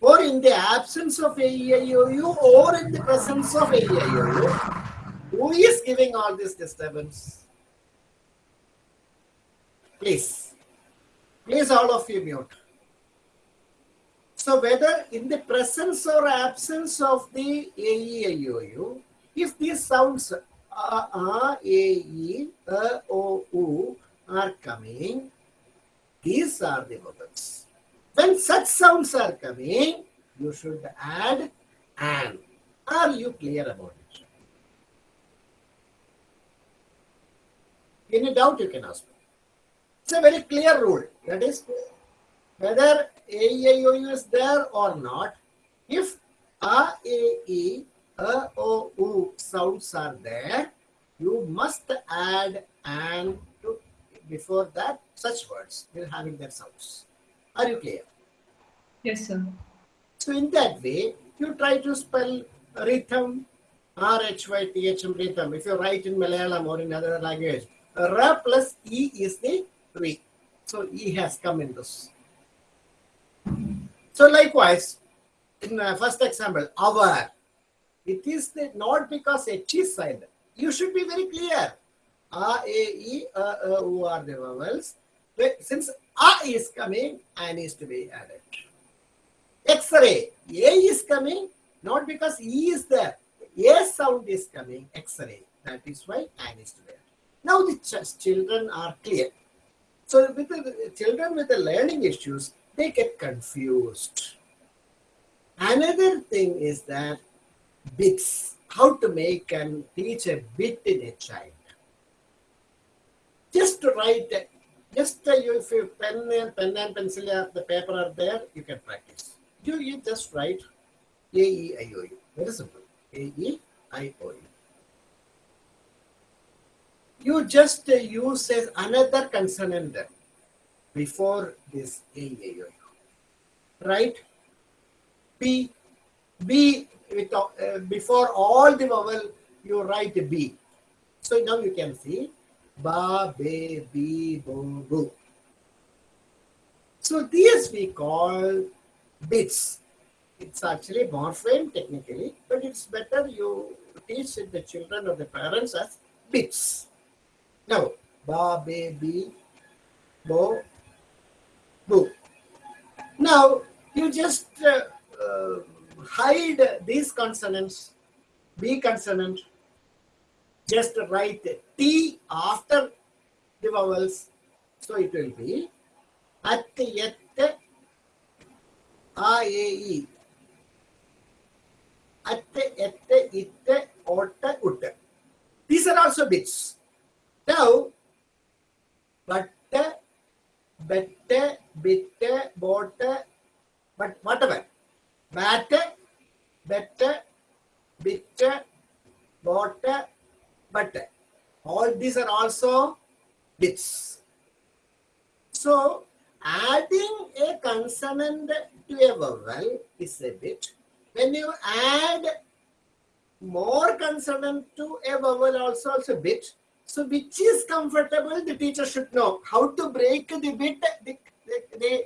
Or in the absence of AEIOU or in the presence of AEIOU, who is giving all this disturbance? Please, please all of you mute. So whether in the presence or absence of the AEIOU, if these sounds a, a, e, a, o, u are coming, these are the vowels. When such sounds are coming, you should add an. Are you clear about it? Any doubt you can ask me. It's a very clear rule. That is, whether a, e, o, u is there or not, if a, e, e, a, o, u sounds are there, you must add and to before that such words will having their sounds. Are you clear? Yes, sir. So in that way, you try to spell rhythm, R-H-Y-T-H-M rhythm. If you write in Malayalam or in other language, R plus E is the re. So E has come in this. So likewise, in uh, first example, our, it is the, not because H is silent. You should be very clear. A, A, E, A, A, U are the vowels. Since A is coming, An is to be added. X-ray, A is coming, not because E is there. A sound is coming, X-ray. That is why An is to be added. Now the ch- children are clear. So with the children with the learning issues, they get confused. Another thing is that bits, how to make and teach a bit in a child. Just to write, just uh, you, if you pen and pen and pencil, uh, the paper are there, you can practice. You, you just write A E I O U. Very simple. A E I O U. You just uh, use as another consonant before this A I O U. Right? B, B with, uh, before all the vowel, you write B. So now you can see ba, be, bi, bo, bu. So these we call bits. It's actually morpheme technically, but it's better you teach the children or the parents as bits. Now, ba, be, bi, bo, bu. Now, you just uh, uh, hide these consonants, B consonant, just write T after the vowels. So it will be at, yet, a, e, e. At, et, it, ot, ut. These are also bits. Now, but, bette, bitte, botte, but whatever. Bat, bette, bitte, botte, but all these are also bits. So adding a consonant to a vowel is a bit. When you add more consonant to a vowel also also bit. So which is comfortable, the teacher should know. How to break the bit, the, the,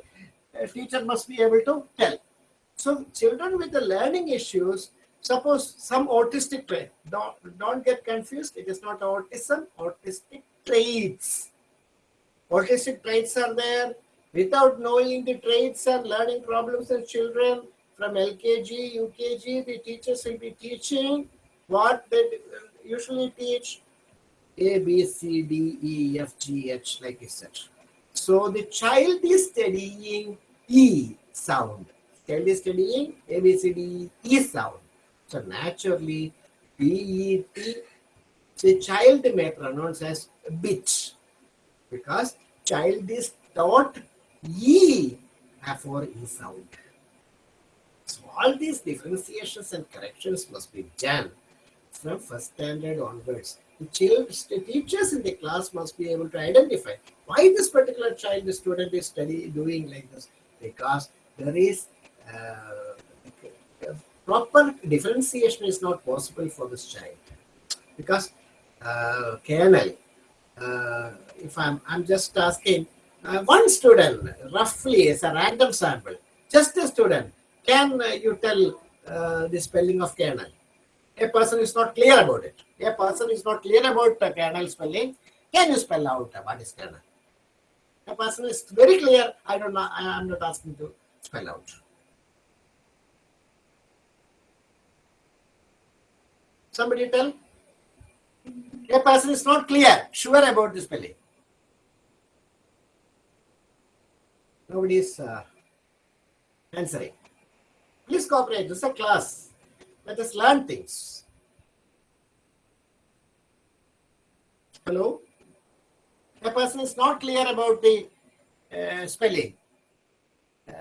the teacher must be able to tell. So children with the learning issues, suppose some autistic trait, don't, don't get confused. It is not autism, autistic traits. Autistic traits are there. Without knowing the traits and learning problems in children from LKG, UKG, the teachers will be teaching what they usually teach A, B, C, D, E, F, G, H, like I said. So the child is studying E sound. Child is studying A, B, C, D, E sound. So naturally, B, E, T. The child may pronounce as bitch because child is taught E for E sound. So all these differentiations and corrections must be done from first standard onwards. The child, the teachers in the class must be able to identify why this particular child, the student is study doing like this. Because there is uh, proper differentiation is not possible for this child. Because uh, kernel uh, if i'm i'm just asking uh, one student roughly as a random sample just a student can uh, you tell uh, the spelling of kernel a person is not clear about it. A person is not clear about the kernel spelling can you spell out uh, what is kernel? A person is very clear i don't know I, i'm not asking to spell out. Somebody tell. A person is not clear sure about the spelling. Nobody is uh, answering. Please cooperate this is a class let us learn things. Hello? The person is not clear about the uh, spelling. Uh,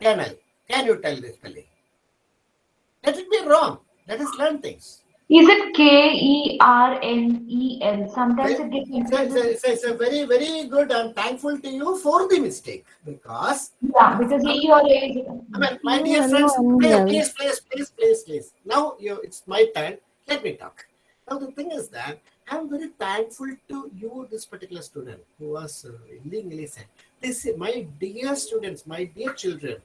kernel can you tell the spelling? Let it be wrong. Let us learn things Is it K E R N E L? Sometimes it gets it's a, it's, a, it's, it's a very very good i'm thankful to you for the mistake because Yeah, because E or A is. Mean, my dear friends, please, please, please, please, please, please. Now you, it's my turn. Let me talk. Now the thing is that I'm very thankful to you, this particular student who was uh, willingly said, "This, is my dear students, my dear children,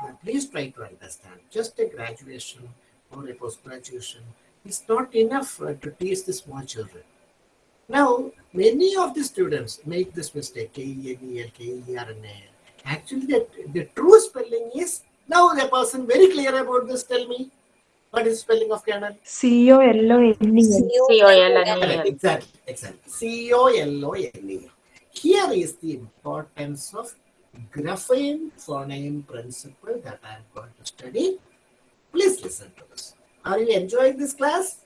uh, please try to understand. Just a graduation or a post graduation is not enough uh, to teach the small children." Now, many of the students make this mistake, K-E-N-E-L, K-E-R-N-A-L. Actually, the, the true spelling is, now the person very clear about this, tell me, what is spelling of kernel? C O L O N E L. Exactly, exactly. C-O-L-O-N-E. Here is the importance of grapheme phoneme principle that I am going to study. Please listen to this. Are you enjoying this class?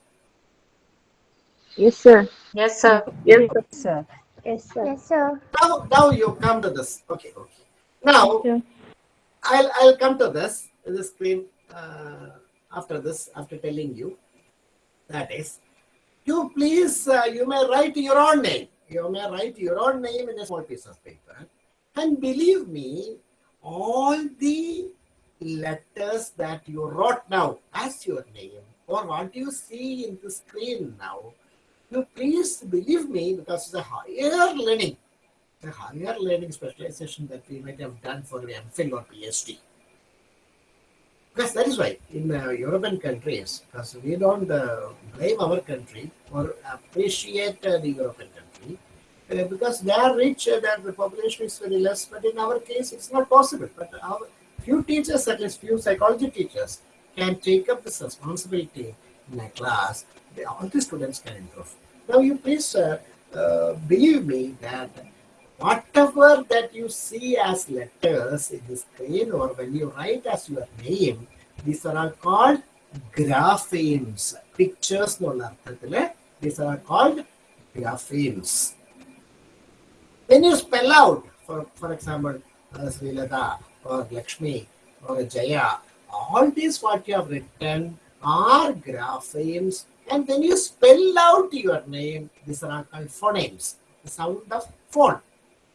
Yes, sir. Yes, sir. Yes, sir. Yes, sir. Yes, sir. Now, now you come to this. Okay, okay. Now, I'll I'll come to this the screen uh, after this after telling you that is you please uh, you may write your own name you may write your own name in a small piece of paper and believe me all the letters that you wrote now as your name or what you see in the screen now you please believe me because it's a higher learning a higher learning specialization that we might have done for MPhil or PhD. Because that is why in uh, European countries, because we don't uh, blame our country or appreciate uh, the European country, uh, because they are rich, uh, that the population is very less, but in our case, it's not possible. But our few teachers, at least few psychology teachers, can take up this responsibility in a class. They, all the students can improve. Now, you please uh, uh, believe me that whatever that you see as letters in the screen or when you write as your name, these are all called graphemes. Pictures എന്നുള്ള അർത്ഥത്തില് these are called graphemes. When you spell out, for, for example, uh, Srilata or Lakshmi or Jaya, all these what you have written are graphemes. And when you spell out your name, these are all called phonemes, the sound of phone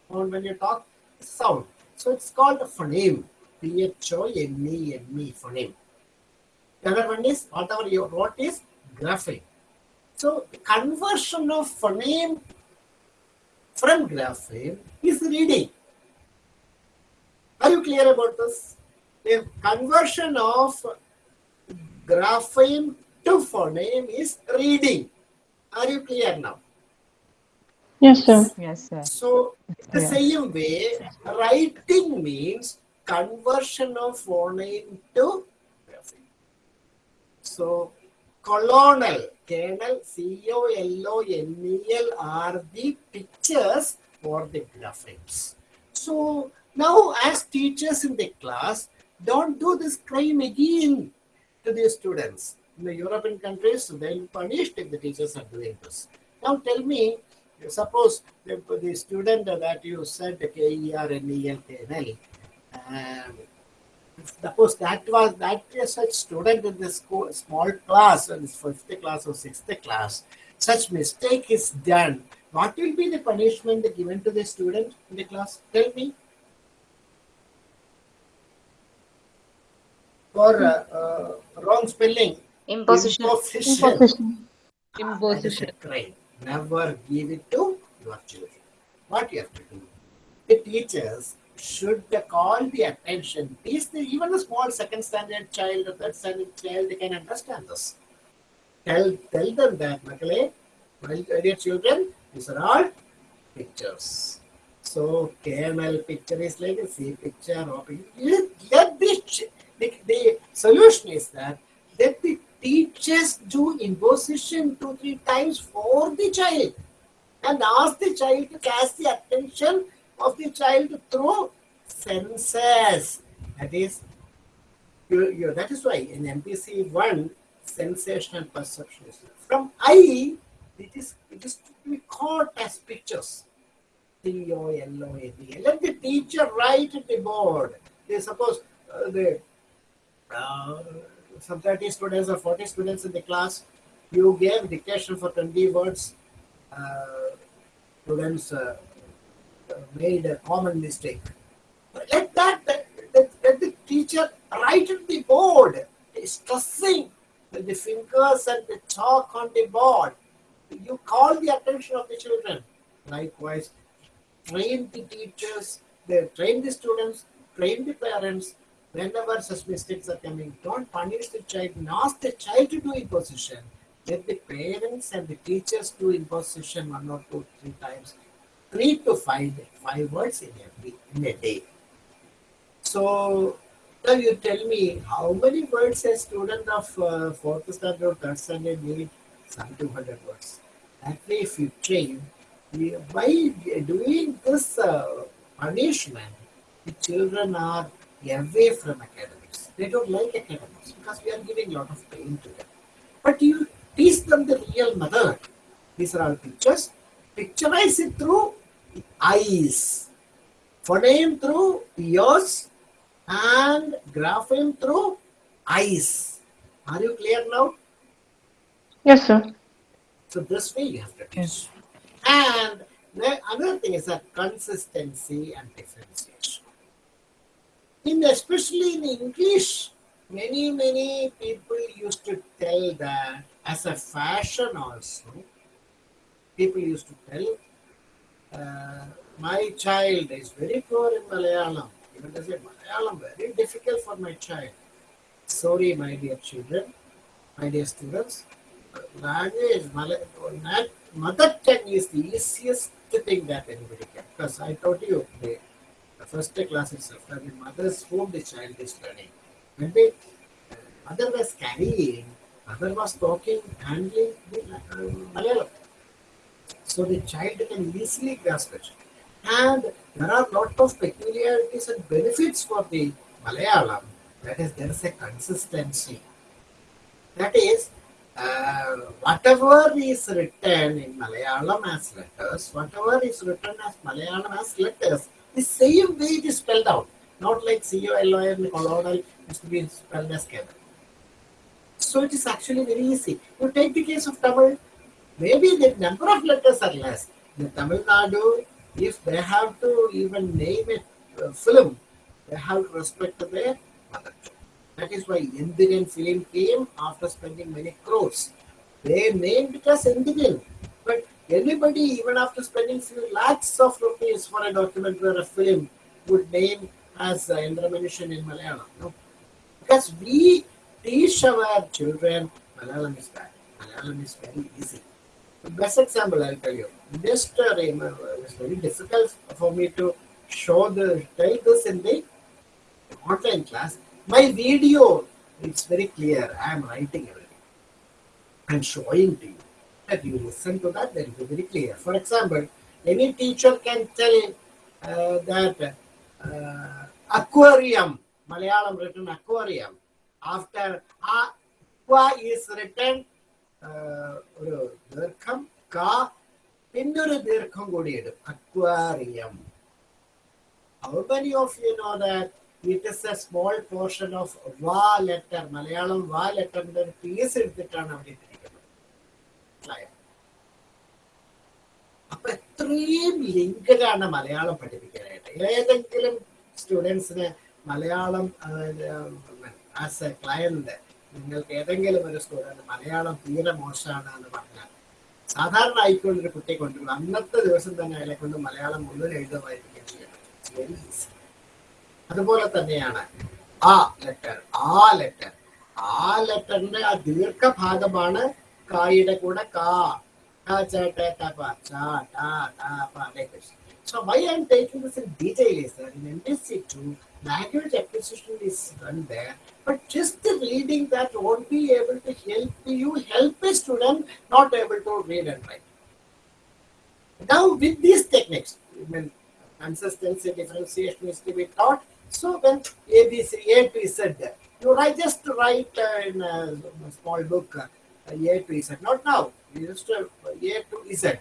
or when you talk sound. So it's called a phoneme. P-H-O-N-E-M-E phoneme. The other one is whatever you wrote is grapheme. So conversion of phoneme from grapheme is reading. Are you clear about this? The conversion of grapheme to phoneme is reading. Are you clear now? Yes, sir. Yes, sir. So, the Yeah. same way, writing means conversion of phoneme to grapheme. So, colonel, kernel, C O L O N E L are the pictures for the graphemes. So, now as teachers in the class, don't do this crime again to the students. In the European countries, they'll punish if the teachers are doing this. Now, tell me, suppose the, the student that you said K-E-R-N-E-L-K-N-L, suppose that was that is such student in school, small class, in fifth class or sixth class, such mistake is done. What will be the punishment given to the student in the class? Tell me. For uh, uh, wrong spelling. Imposition. Imposition. Imposition. That is a crime. Never give it to your children. What you have to do? The teachers should call the attention. These, even a small second standard child or third standard child, they can understand this. Tell, tell them that, Makale, my dear children, these are all pictures. So KML picture is like a C picture. Or let, let the, ch- the, the solution is that let the teachers do imposition two, three times for the child and ask the child to catch the attention of the child through senses. That is, you, you, that is why in MPC 1, sensational perception is from eye, it is, it is to be caught as pictures. C-O-L-O-A-D. Let the teacher write at the board. They suppose uh, the uh, some 30 students or 40 students in the class, you gave dictation for 20 words. Uh, students uh, made a common mistake. Let that, let, let the teacher write on the board, stressing with the fingers and the chalk on the board. You call the attention of the children. Likewise, train the teachers, they train the students, train the parents. Whenever such mistakes are coming, don't punish the child ask the child to do imposition. Let the parents and the teachers do imposition one or two, three times, three to five, five words in every in a day. So now you tell me how many words a student of uh, fourth standard or third standard need? Some 200 words. That way, if you train, by doing this uh, punishment, the children are away from academics. They don't like academics because we are giving a lot of pain to them. But you teach them the real method. These are all pictures. Picturize it through eyes. Phoneme through ears and grapheme through eyes. Are you clear now? Yes, sir. So this way you have to teach. And the another thing is that consistency and differentiation. In especially in English, many many people used to tell that as a fashion also. People used to tell, uh, my child is very poor in Malayalam. Even they say Malayalam very difficult for my child. Sorry, my dear children, my dear students, language, mother tongue is the easiest thing that anybody can. Because I told you, the, the first class itself, the mother's whom the child is learning. When the uh, mother was carrying, mother was talking, handling the uh, Malayalam. So the child can easily grasp it. And there are a lot of peculiarities and benefits for the Malayalam. That is, there is a consistency. That is, uh, whatever is written in Malayalam as letters, whatever is written as Malayalam as letters, the same way it is spelled out. Not like C-O-L-O-N, colonel is to be spelled as K. So it is actually very easy. You take the case of Tamil, maybe the number of letters are less. The Tamil Nadu, if they have to even name a uh, film, they have to respect their mother. That is why Indian film came after spending many crores. They named it as Indian. But anybody, even after spending few lakhs of rupees for a documentary or a film, would name as uh, Indramanishan in Malayalam. No? Because we teach our children Malayalam is bad. Malayalam is very easy. The best example I'll tell you. Just uh, remember, it's very difficult for me to show the tell this in the online class. My video, it's very clear. I am writing everything. I'm showing to you That you listen to that, that will be very clear. For example, any teacher can tell uh, that uh, aquarium, Malayalam written aquarium, after aqua is written uh, ഒരു ദീർഘം ka പിന്നെ ഒരു ദീർഘം കൂടി ഇടും aquarium How many of you know that it is a small portion of va letter, Malayalam va ലെറ്ററിന്റെ ഒരു piece എടുത്തിട്ടാണ് അവിടെ മനസ്സിലായോ? അപ്പൊ എത്രയും ലിങ്കഡാണ് മലയാളം പഠിപ്പിക്കാനായിട്ട്. ഏതെങ്കിലും സ്റ്റുഡൻസിന് മലയാളം ആസ് എ ക്ലയന്റ് നിങ്ങൾക്ക് ഏതെങ്കിലും ഒരു സ്റ്റുഡന്റ് മലയാളം തീരെ മോശമാണ് എന്ന് പറഞ്ഞാൽ സാധാരണ ആയിക്കൊണ്ട് ഒരു കുട്ടിയെ കൊണ്ടുവരും. അന്നത്തെ ദിവസം തന്നെ അയാളെ കൊണ്ട് മലയാളം മുഴുവൻ എഴുതുമായിരിക്കും അതുപോലെ തന്നെയാണ് ആ ലെറ്റർ ആ ലെറ്റർ ആ ലെറ്ററിന്റെ ആ ദീർഘഭാഗമാണ് ಕಾಯಿಡ ಕೂಡ ಕಾ So why I am taking this in detail is that in MPC 2, language acquisition is done there, but just the reading that won't be able to help you help a student not able to read and write. Now with these techniques, I mean, consistency, differentiation is to be taught. So when ABC, A B said that, you write just write uh, in a small book, uh, a to Z. Not now. To A to Z.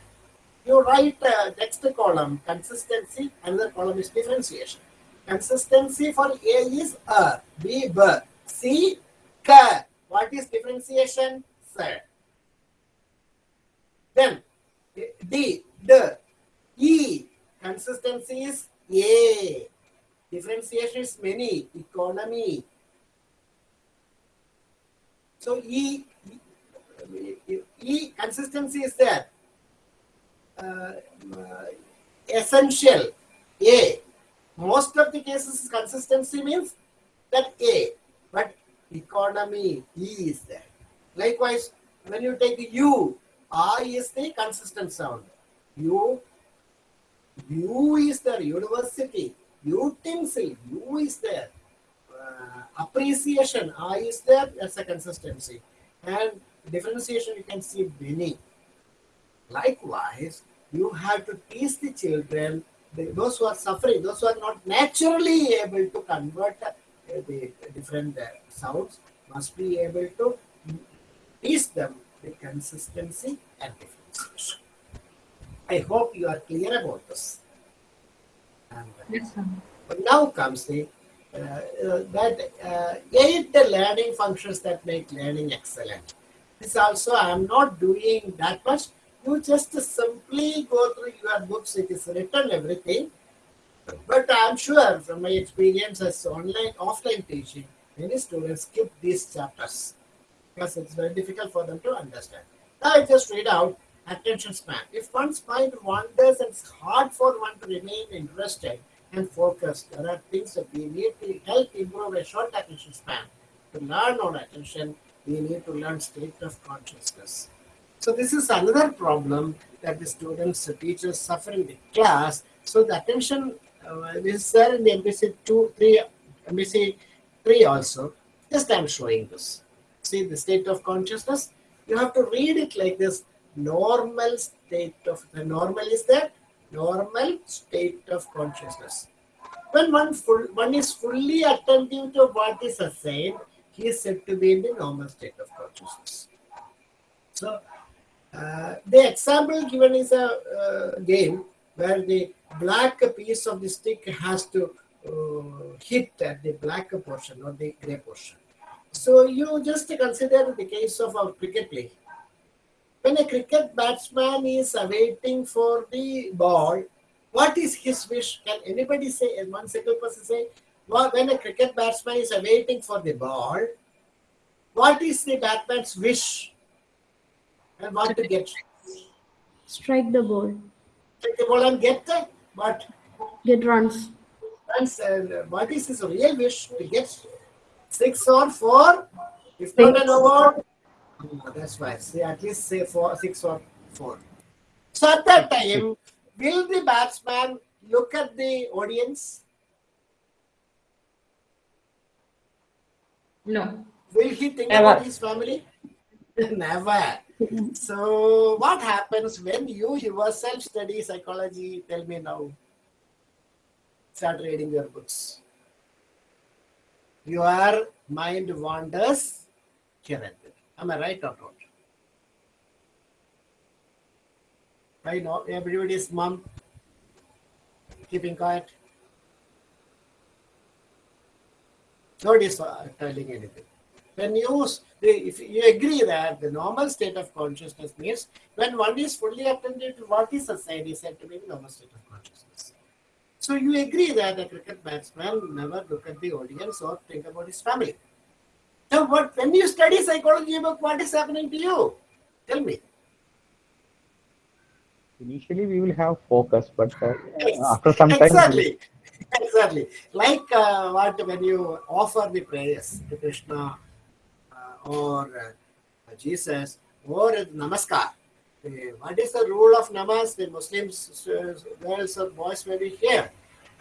You write uh, next column consistency, another column is differentiation. Consistency for A is A, B, B, C, K. What is differentiation? Z. Then D, D, E. Consistency is A. Differentiation is many, economy. So E, E, consistency is there. Uh, essential, A. Most of the cases consistency means that A, but economy, E is there. Likewise, when you take U, I is the consistent sound. U, U is there, university, utensil, U is there. Uh, appreciation, I is there, that's a consistency. And differentiation, you can see many. Likewise, you have to teach the children, those who are suffering, those who are not naturally able to convert uh, the different uh, sounds, must be able to teach them the consistency and differentiation. I hope you are clear about this. And Yes, sir. but now comes the uh, uh, that uh, eight learning functions that make learning excellent. This also I am not doing that much. You just simply go through your books. It is written everything. But I am sure from my experience as online offline teaching, many students skip these chapters because it's very difficult for them to understand. Now I just read out attention span. If one's mind wanders and it's hard for one to remain interested and focused, there are things that we need to help improve a short attention span. To learn on attention, we need to learn state of consciousness. So this is another problem that the students, the teachers suffer in the class. So the attention uh, is there in the MPC 2, 3, MPC 3 also. Just I'm showing this. See the state of consciousness? You have to read it like this. Normal state of, the normal is that normal state of consciousness. When one, full, one is fully attentive to what is assigned, he is said to be in the normal state of consciousness. So, uh, the example given is a uh, game where the black piece of the stick has to uh, hit at the black portion or the gray portion. So, you just consider the case of our cricket play. When a cricket batsman is awaiting for the ball, what is his wish? Can anybody say, one single person say, when a cricket batsman is awaiting for the ball, what is the batsman's wish? And what to get? Strike the ball. Take the ball and get the what? Get runs. Runs. And what is his real wish to get? Six or four? If not an award, oh, that's why. See, at least say four, six or four. So at that time, will the batsman look at the audience? No. Will he think Never. about his family? Never. So, what happens when you yourself study psychology? Tell me now. Start reading your books. Your mind wanders here and there. Am I right or not? Why not? Everybody's mom keeping quiet. Nobody's uh, telling anything. When you, if you agree that the normal state of consciousness means when one is fully attentive to what is assigned is said to be the normal state of consciousness. So you agree that a cricket batsman never look at the audience or think about his family. So what when you study psychology book, what is happening to you? Tell me. Initially, we will have focus, but uh, Ex- after some time, exactly exactly. Like uh, what when you offer the prayers to krishna uh, or uh, jesus or namaskar. Uh, what is the rule of namaz the muslims uh, girls or boys may be here.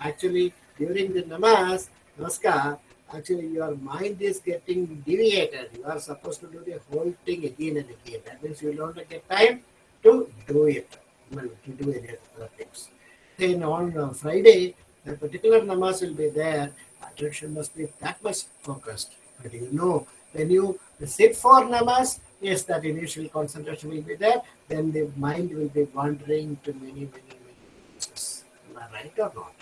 Actually during the namaz namaskar actually your mind is getting deviated. You are supposed to do the whole thing again and again. That means you don't get time to do it. To do any other things. Then on uh, Friday, a particular namaz will be there. Attention must be that much focused. But you know, when you sit for namaz, yes, that initial concentration will be there. Then the mind will be wandering to many, many, many places. Am I right or not?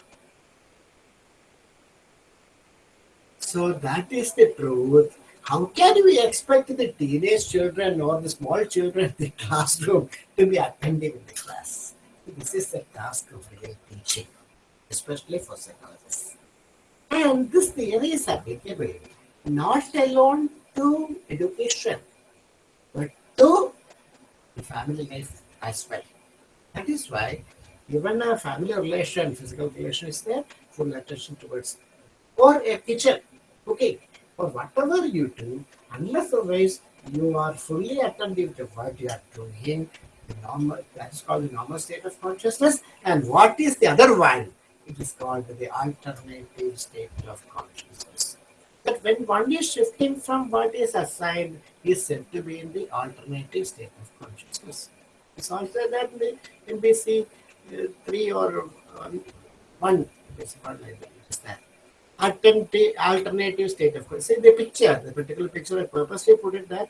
So that is the truth. How can we expect the teenage children or the small children in the classroom to be attentive in the class? This is the task of real teaching, especially for psychologists. And this theory is applicable not alone to education, but to the family life as well. That is why even a family relation, physical relation is there, full attention towards or a kitchen, cooking, or whatever you do, unless otherwise you are fully attentive to what you are doing, the normal that is called the normal state of consciousness. And what is the other one? It is called the alternative state of consciousness. But when one is shifting from what is assigned, is said to be in the alternative state of consciousness. It's also that the MPC uh, 3 or um, 1, it's called like that alternative, alternative state of consciousness. See the picture, the particular picture, I purposely put it that,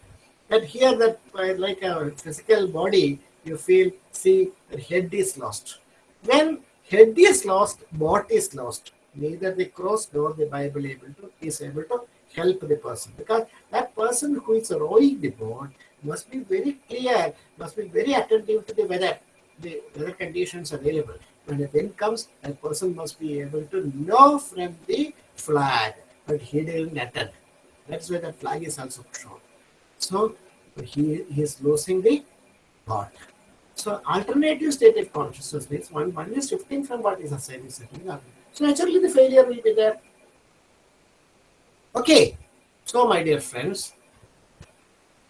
that here that uh, like a physical body, you feel, see, the head is lost. When head is lost, boat is lost. Neither the cross nor the Bible able to is able to help the person because that person who is rowing the boat must be very clear, must be very attentive to the weather, the weather conditions available. When the wind comes, that person must be able to know from the flag, but he didn't attend. That's why the flag is also shown. So he, he is losing the thought. So alternative state of consciousness means one, one is shifting from what is assigned something other. So naturally the failure will be there. Okay, so my dear friends,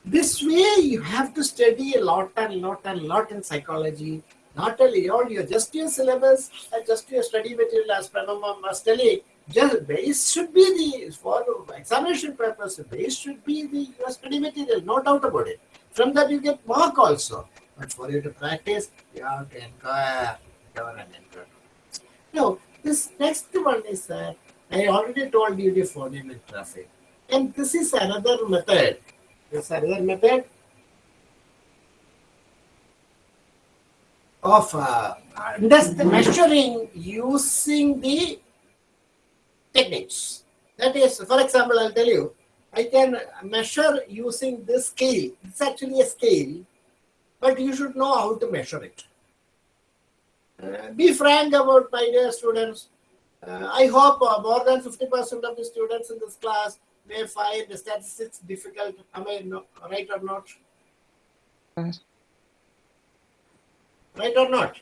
this way you have to study a lot and lot and lot in psychology. Not only all your just your syllabus and just your study material as Pranama was telling, just base should be the for examination purpose, base should be the your study material, no doubt about it. From that you get mark also. But for you to practice, you have to inquire, and. Now, this next one is that I already told you the phoneme and grapheme. And this is another method. This another method of uh, measuring using the techniques. That is, for example, I'll tell you, I can measure using this scale. It's actually a scale, but you should know how to measure it. Uh, be frank about my dear students. Uh, I hope uh, more than 50% of the students in this class may find the statistics difficult. Am I no, right or not? Yes. Right or not?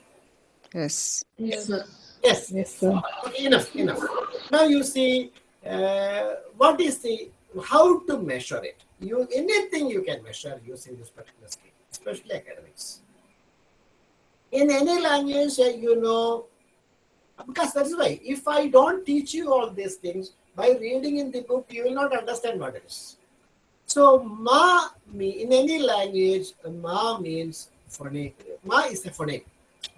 Yes. Yes, sir. Yes. Yes, sir. Okay, enough, enough. Now you see, uh, what is the, how to measure it? You Anything you can measure using this particular scale, especially academics. In any language, you know, because that's why, if I don't teach you all these things, by reading in the book, you will not understand what it is. So, ma, me, in any language, ma means phoneme. Ma is a phoneme.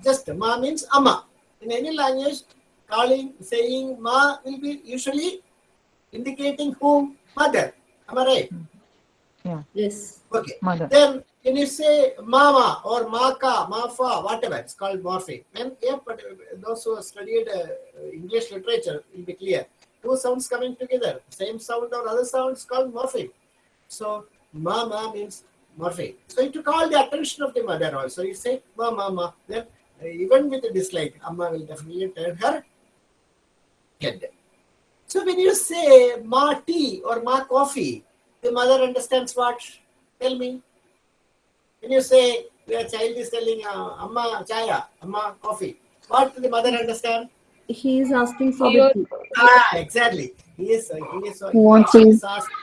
Just ma means ama. In any language, calling, saying ma will be usually indicating whom? Mother. Am I right? Yeah. Yes. Okay. Mother. Then When you say mama or maka, mafa, whatever, it's called morpheme. And yeah, but those who have studied uh, English literature will be clear. Two sounds coming together, same sound or other sounds called morpheme. So mama means morpheme. So you to call the attention of the mother also, you say ma mama. Then uh, even with a dislike, amma will definitely turn her head. So when you say ma tea or ma coffee, the mother understands what? Tell me. When you say your child is telling uh, amma chaya, amma coffee, what does the mother understand? He is asking for the tea. Ah, exactly. He is, uh, he is, uh, Want he tea. is asking,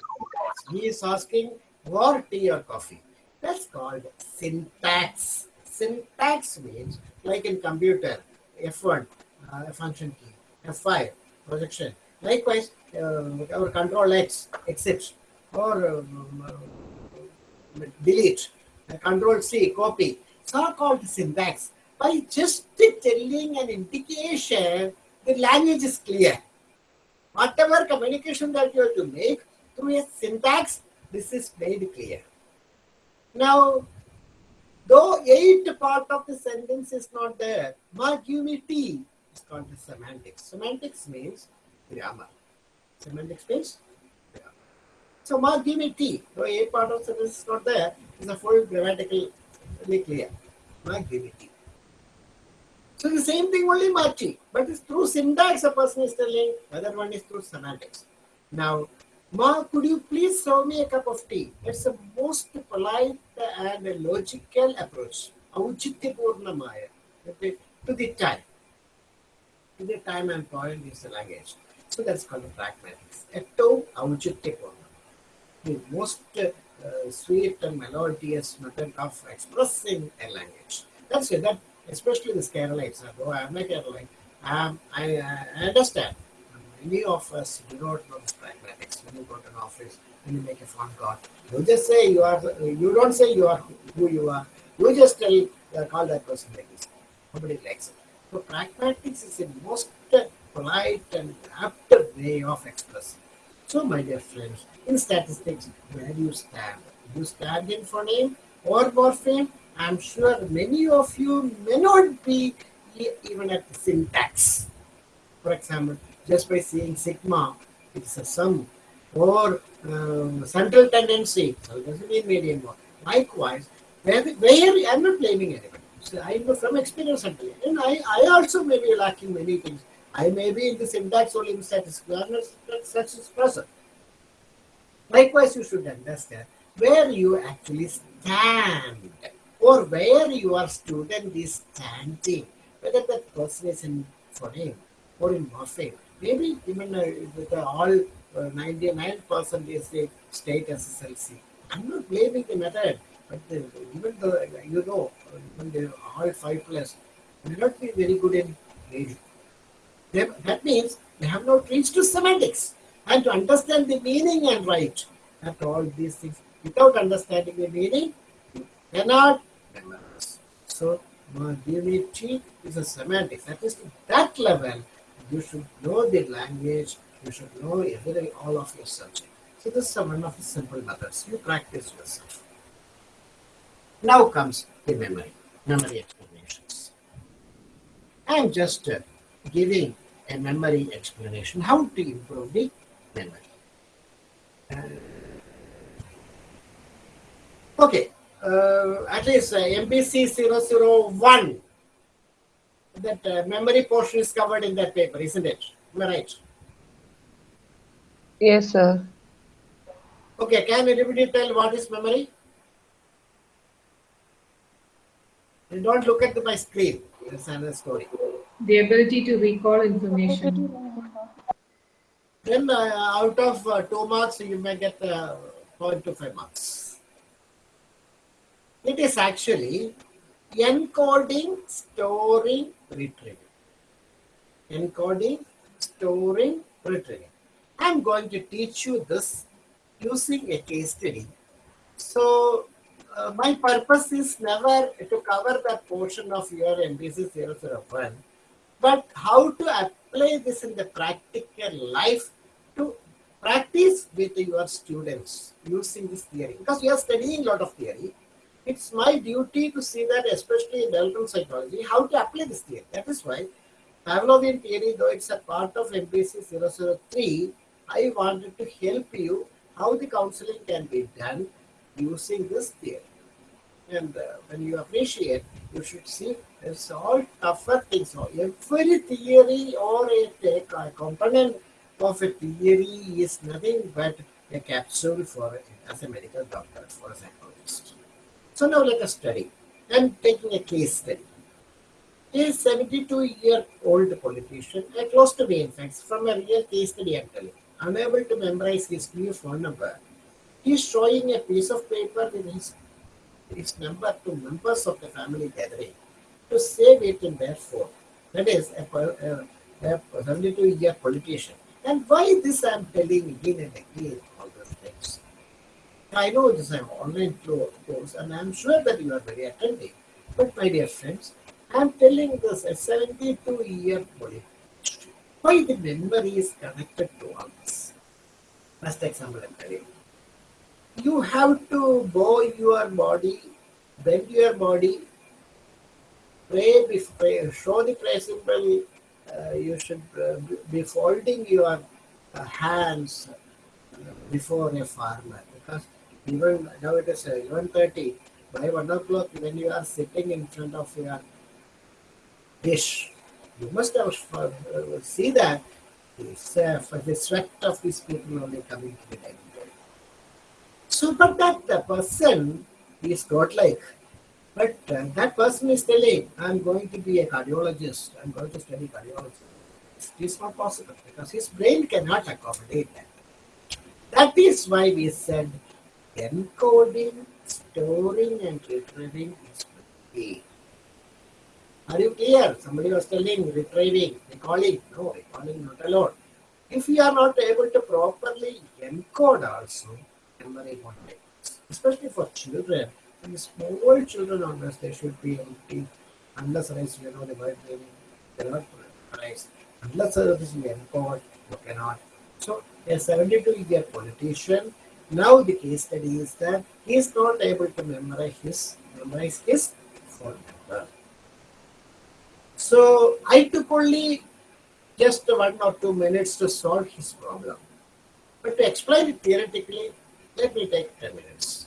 he is asking for tea or coffee. That's called syntax. Syntax means, like in computer, F1, uh, function key, F5, projection. Likewise, uh, our control X, exit, or um, uh, delete, control C, copy. It's all called syntax. By just telling an indication, the language is clear. Whatever communication that you have to make through a syntax, this is made clear. Now, though eight part of the sentence is not there, ma give me tea is called the semantics. Semantics means grammar. Semantics means. So ma give me tea, So A part of sentence is not there, is a full grammatically clear. Ma give me tea. So the same thing only marching, but it's through syntax a person is telling, other one is through semantics. Now, Ma, could you please serve me a cup of tea? It's the most polite and logical approach. Auchityapurnamaya. To the time. To the time and point is the language. So that's called the pragmatics. Etto auchityapurnam. The most uh, sweet and melodious method of expressing a language. That's it. That especially the Keralites. Though I'm a Keralite, um, I, I understand. Many of us do not know this pragmatics. When you go to an office, and you make a phone call, you just say you are. You don't say you are who you are. You just tell uh, call that person like this. Nobody likes it. So pragmatics is the most polite and apt way of expressing. So, my dear friends, in statistics, where you stand? You stand in phoneme or morpheme? I'm sure many of you may not be even at the syntax. For example, just by seeing sigma, it's a sum, or um, central tendency, so it doesn't mean median. Likewise, where, where I'm not blaming anybody. So I know from experience, and I, I also may be lacking many things. I may be in the syntax only in statistics, I'm not such a person. Likewise, you should understand where you actually stand or where your student is standing, whether that person is in phoneme or in morpheme. Maybe even uh, with uh, all uh, 99% is the state SSLC. I'm not blaming the method, but the, even though you know, when they all 5 plus may not be very good in reading. They, that means they have not reached to semantics and to understand the meaning and write. After all these things, without understanding the meaning, you cannot memorize. So, unity is a semantics. That is, that level, you should know the language, you should know every, all of your subject. So, this is one of the simple methods. You practice yourself. Now comes the memory, memory explanations. I am just uh, giving a memory explanation how to improve the okay, uh, at least uh, MPC 001, that uh, memory portion is covered in that paper, isn't it? Am I right? Yes, sir. Okay, can anybody tell what is memory? You don't look at my screen. That's another story. The ability to recall information. Then uh, out of uh, two marks, you may get uh, 0.25 marks. It is actually encoding, storing, retrieving. Encoding, storing, retrieving. I'm going to teach you this using a case study. So uh, my purpose is never to cover that portion of your MPC 001, but how to apply this in the practical life to practice with your students using this theory. Because we are studying a lot of theory, it's my duty to see that, especially in developmental psychology, how to apply this theory. That is why Pavlovian theory, though it's a part of MPC 003, I wanted to help you how the counseling can be done using this theory. And uh, when you appreciate, you should see it's all tougher things. So every theory or a, a component a theory is nothing but a capsule for as a medical doctor, for a psychologist. So now let us study. I'm taking a case study. A 72 year old politician, uh, close to me in fact, from a real case study I'm telling, unable to memorize his new phone number. He's showing a piece of paper with his, his number to members of the family gathering to save it in their phone. That is a, a, a 72 year politician. And why this I'm telling again and again all those things. I know this is an online course, and I'm sure that you are very attentive. But my dear friends, I'm telling this a 72 year politician. Why the memory is connected to all this? First example I'm telling you. You have to bow your body, bend your body, pray, before, show the prayer symbol. Uh, you should uh, be folding your uh, hands before a farmer because even now it is uh, 11.30 by 1 o'clock when you are sitting in front of your dish you must have see that it's uh, for the sweat of these people only coming to the dining table. So, but that the person is godlike. But uh, that person is telling, I'm going to be a cardiologist, I'm going to study cardiology. It is not possible because his brain cannot accommodate that. That is why we said encoding, storing, and retrieving is key. Are you clear? Somebody was telling retrieving, recalling. No, recalling not alone. If you are not able to properly encode also, memory won't. Especially for children, and small children on this, they should be empty unless unless you know the word meaning, they cannot memorize. Unless this you encode, you cannot. So a 72 year politician, now the case study is that he is not able to memorize his memorize his phone number. So I took only just one or two minutes to solve his problem. But to explain it theoretically, let me take 10 minutes.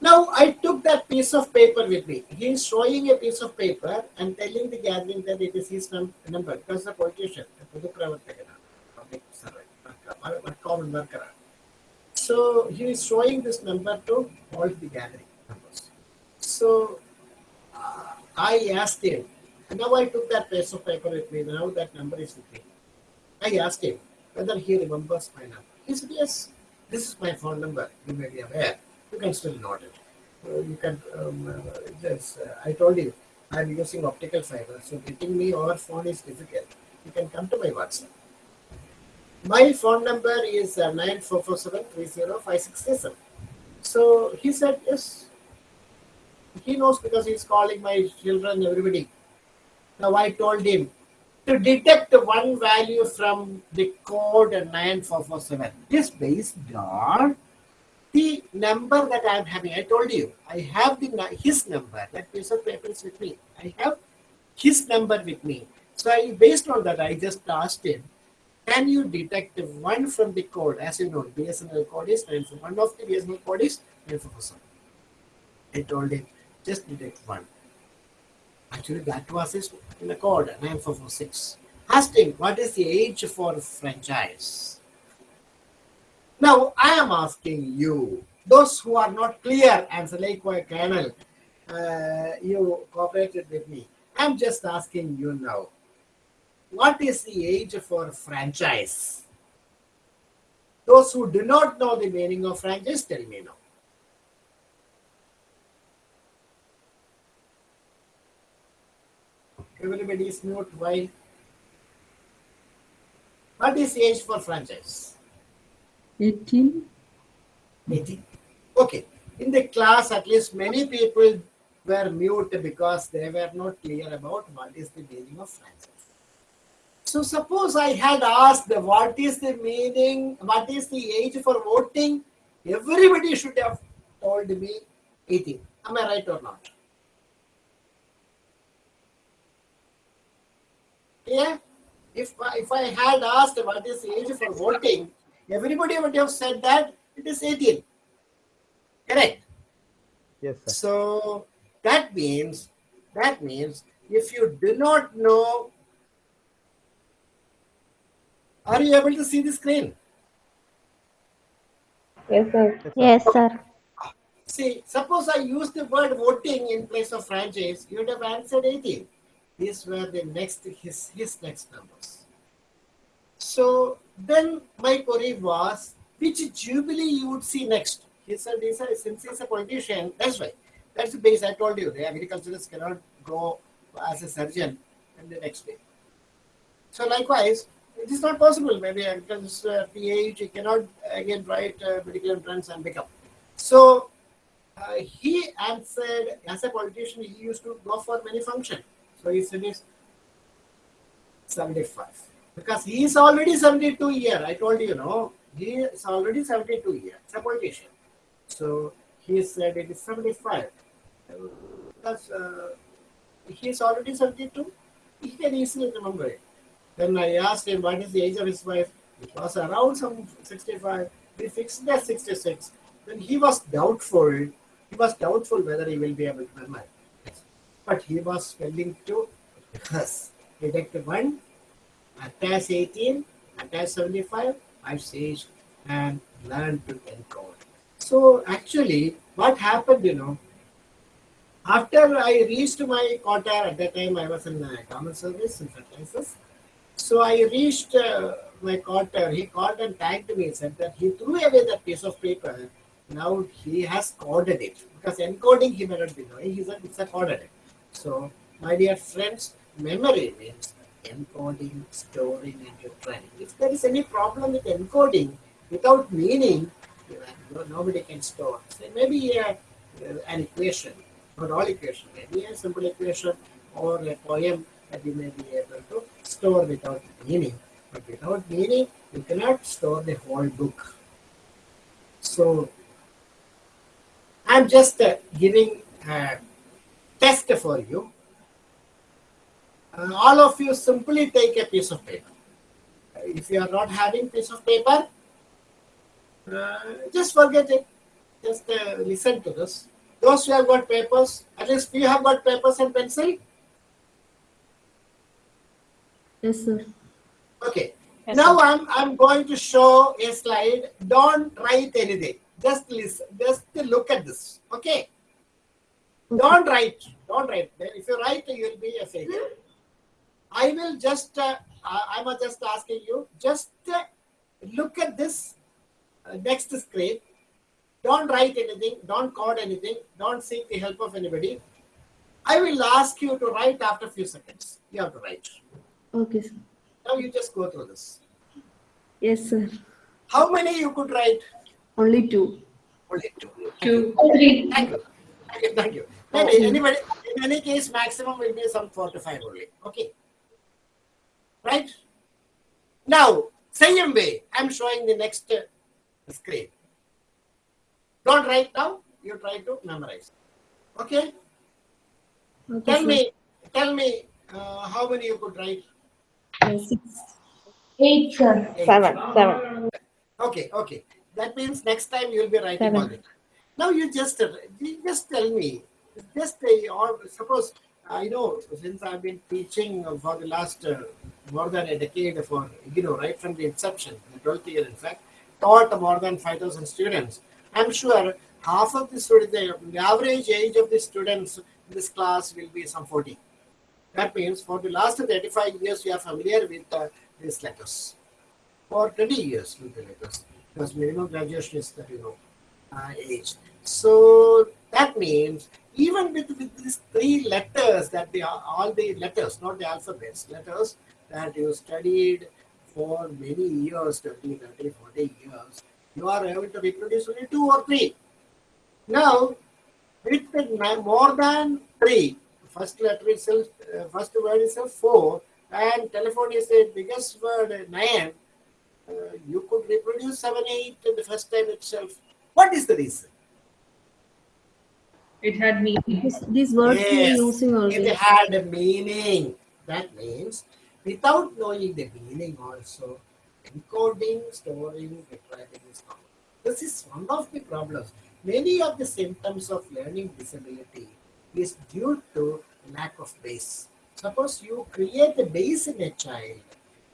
Now I took that piece of paper with me. He is showing a piece of paper and telling the gathering that it is his num- number because the politician, the public servant, common worker. So he is showing this number to all the gathering members. So uh, I asked him, now I took that piece of paper with me. Now that number is with me. I asked him whether he remembers my number. He said, Yes, this is my phone number. You may be aware. You can still note it. Uh, you can, um, uh, just, uh, I told you, I'm using optical fiber, so getting me over phone is difficult. You can come to my WhatsApp. My phone number is uh, 9447 So he said, Yes, he knows because he's calling my children, everybody. Now I told him to detect one value from the code 9447 is based on the number that I'm having. I told you, I have the his number. That piece of paper is with me. I have his number with me. So I, based on that, I just asked him, can you detect one from the code? As you know, BSNL code is 94. One of the BSNL code is 9447. I told him, just detect one. Actually, that was his in the code 9446. Asked him, what is the age for franchise? Now, I am asking you, those who are not clear, and like my colonel, uh, you cooperated with me. I'm just asking you now, what is the age for franchise? Those who do not know the meaning of franchise, tell me now. Everybody is mute. Why? What is the age for franchise? 18. 18. Okay. In the class, at least many people were mute because they were not clear about what is the meaning of franchise. So suppose I had asked what is the meaning, what is the age for voting, everybody should have told me 18. Am I right or not? Yeah. If, if I had asked what is the age for voting, everybody would have said that it is 18. Correct? Yes, sir. So that means that means if you do not know, are you able to see the screen? Yes, sir. Yes, sir. See, suppose I use the word voting in place of franchise, you would have answered 18. These were the next his his next numbers. So then my query was, which jubilee you would see next? He said, he said since he's a politician, that's why. That's the base I told you. The agriculturists cannot go as a surgeon and the next day. So likewise, it is not possible. Maybe agriculturist uh, PhD he cannot again write uh, medical entrance and become. So uh, he answered as a politician, he used to go for many functions. So he said is 75 because he is already 72 year. I told you, no, he is already 72 year. It's a politician. So he said it is 75 Uh, because uh, he is already 72. He can easily remember it. Then I asked him what is the age of his wife. It was around some 65. We fixed that 66. Then he was doubtful. He was doubtful whether he will be able to remember. But he was willing to rehearse. Deduct 1, attach 18, at attach 75, I sage and learn to encode. So actually, what happened, you know, after I reached my quarter, at that time I was in uh, common service in fertilizers. So I reached uh, my quarter. He called and thanked me, said that he threw away that piece of paper. Now he has coded it because encoding he may not be knowing. He said it's a coded. So, my dear friends, memory means encoding, storing, and retraining. If there is any problem with encoding without meaning, nobody can store. So maybe uh, an equation, not all equation, maybe a simple equation or a poem that you may be able to store without meaning. But without meaning, you cannot store the whole book. So, I'm just uh, giving a test for you. All of you simply take a piece of paper. If you are not having piece of paper, uh, just forget it. Just uh, listen to this. Those who have got papers, at least you have got papers and pencil. Yes, sir. Okay. Yes, now sir. I'm I'm going to show a slide. Don't write anything. Just listen. Just look at this. Okay. Don't write. Don't write. If you write, you will be a failure. I will just. Uh, I- I'm just asking you. Just uh, look at this uh, next screen. Don't write anything. Don't code anything. Don't seek the help of anybody. I will ask you to write after a few seconds. You have to write. Okay, sir. Now you just go through this. Yes, sir. How many you could write? Only two. Only two. Two. Three. Thank you. Thank you. Thank you. Maybe anybody, in any case, maximum will be some four to five only. Okay. Right? Now, same way, I'm showing the next uh, screen. Don't write now, you try to memorize. Okay? Okay, Tell sir. me, tell me uh, how many you could write? Uh, six. Eight, sir. Eight. Seven, seven. Okay, okay. That means next time you will be writing Seven. all the time. Now you just uh, you just tell me, just uh, or suppose I know since I've been teaching for the last uh, more than a decade for you know right from the inception, the 12th year in fact, taught more than 5,000 students. I'm sure half of the students, the, average age of the students in this class will be some 40. That means for the last 35 years you are familiar with uh, these letters for 20 years with the letters because minimum graduation is that you know uh, age. So that means even with, with these three letters that they are all the letters, not the alphabets, letters that you studied for many years, 20, 30, 40 years, you are able to reproduce only two or three. Now, with more than three, first letter itself, uh, first word itself four, and telephone is the biggest word uh, nine, uh, you could reproduce seven, eight in the first time itself. What is the reason? It had meaning. This, these words we are using using it already. had a meaning. That means without knowing the meaning also, encoding, storing, retrieving is common. This is one of the problems. Many of the symptoms of learning disability is due to lack of base. Suppose you create a base in a child,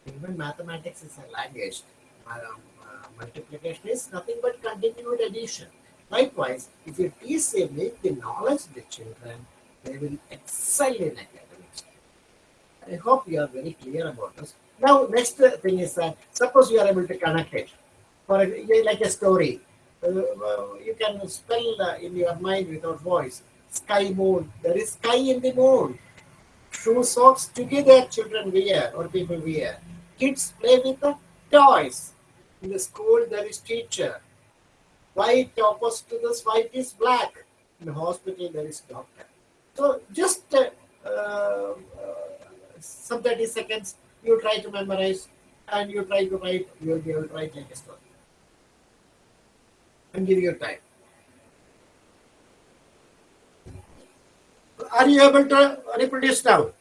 even mathematics is a language. Um, uh, multiplication is nothing but continued addition. Likewise, if you teach with the knowledge the children, they will excel in academics. I hope you are very clear about this. Now, next thing is that suppose you are able to connect it for a, like a story. Uh, you can spell uh, in your mind without voice. Sky moon. There is sky in the moon. Shoe socks together children wear or people wear. Kids play with the toys. In the school there is teacher. White opposite to this white is black. In the hospital there is doctor. So just uh, uh, some 30 seconds you try to memorize and you try to write, you will be able to write like a story. And give you time. Are you able to reproduce now?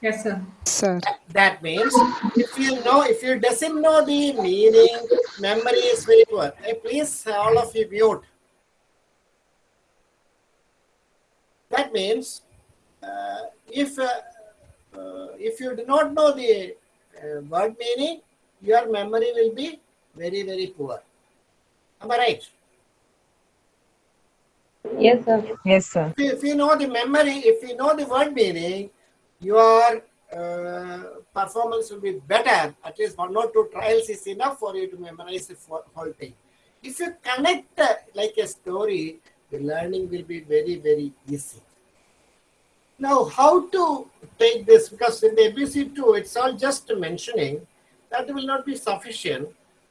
Yes, sir. Sir. That means if you know, if you doesn't know the meaning, memory is very poor. Hey, please, all of you mute. That means uh, if uh, uh, if you do not know the uh, word meaning, your memory will be very very poor. Am I right? Yes, sir. Yes, sir. If if you know the memory, if you know the word meaning, your uh, performance will be better. At least one or two trials is enough for you to memorize the whole thing. If you connect uh, like a story, the learning will be very, very easy. Now, how to take this? Because in the MPC 2, it's all just mentioning that will not be sufficient.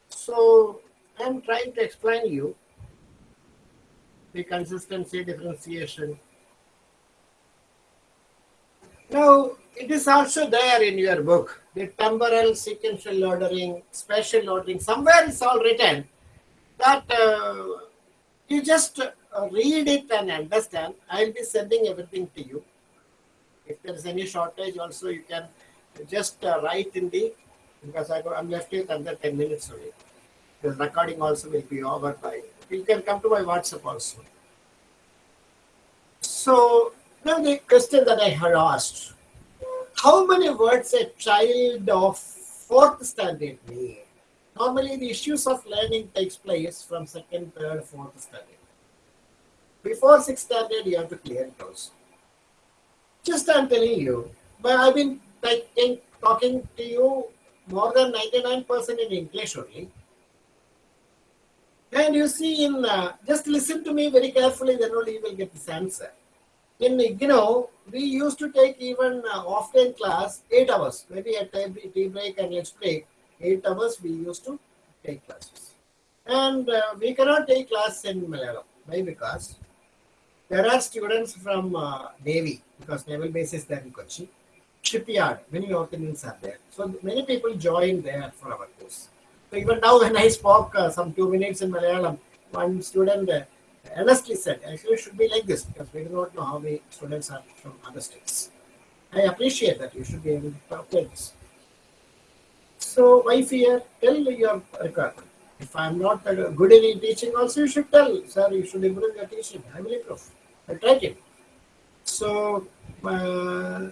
So, I'm trying to explain you the consistency differentiation. Now, it is also there in your book, the temporal sequential ordering, spatial ordering. Somewhere it's all written that uh, you just uh, read it and understand. I'll be sending everything to you. If there is any shortage, also you can just uh, write in the because I go, I'm left with under 10 minutes only. The recording also will be over by. You can come to my WhatsApp also. So now the question that I had asked, how many words a child of fourth standard need? Normally the issues of learning takes place from second, third, fourth standard. Before sixth standard, you have to clear those. Just I'm telling you, but I've been talking to you more than 99% in English only. And you see in, uh, just listen to me very carefully, then only you will get this answer. In you know we used to take even uh, offline class 8 hours, maybe at time- tea break and let's break, 8 hours we used to take classes. And uh, we cannot take class in Malayalam. Why? Because there are students from uh, Navy, because naval base is there in Kochi, shipyard, many North Indians are there. So many people join there for our course. So even now when I spoke uh, some two minutes in Malayalam, one student uh, earnestly said, actually it should be like this because we do not know how many students are from other states. I appreciate that you should be able to calculate this. So why fear? Tell your requirement. If I'm not uh, good in teaching also, you should tell, sir, you should improve your teaching. I will improve. I tried it. So, uh,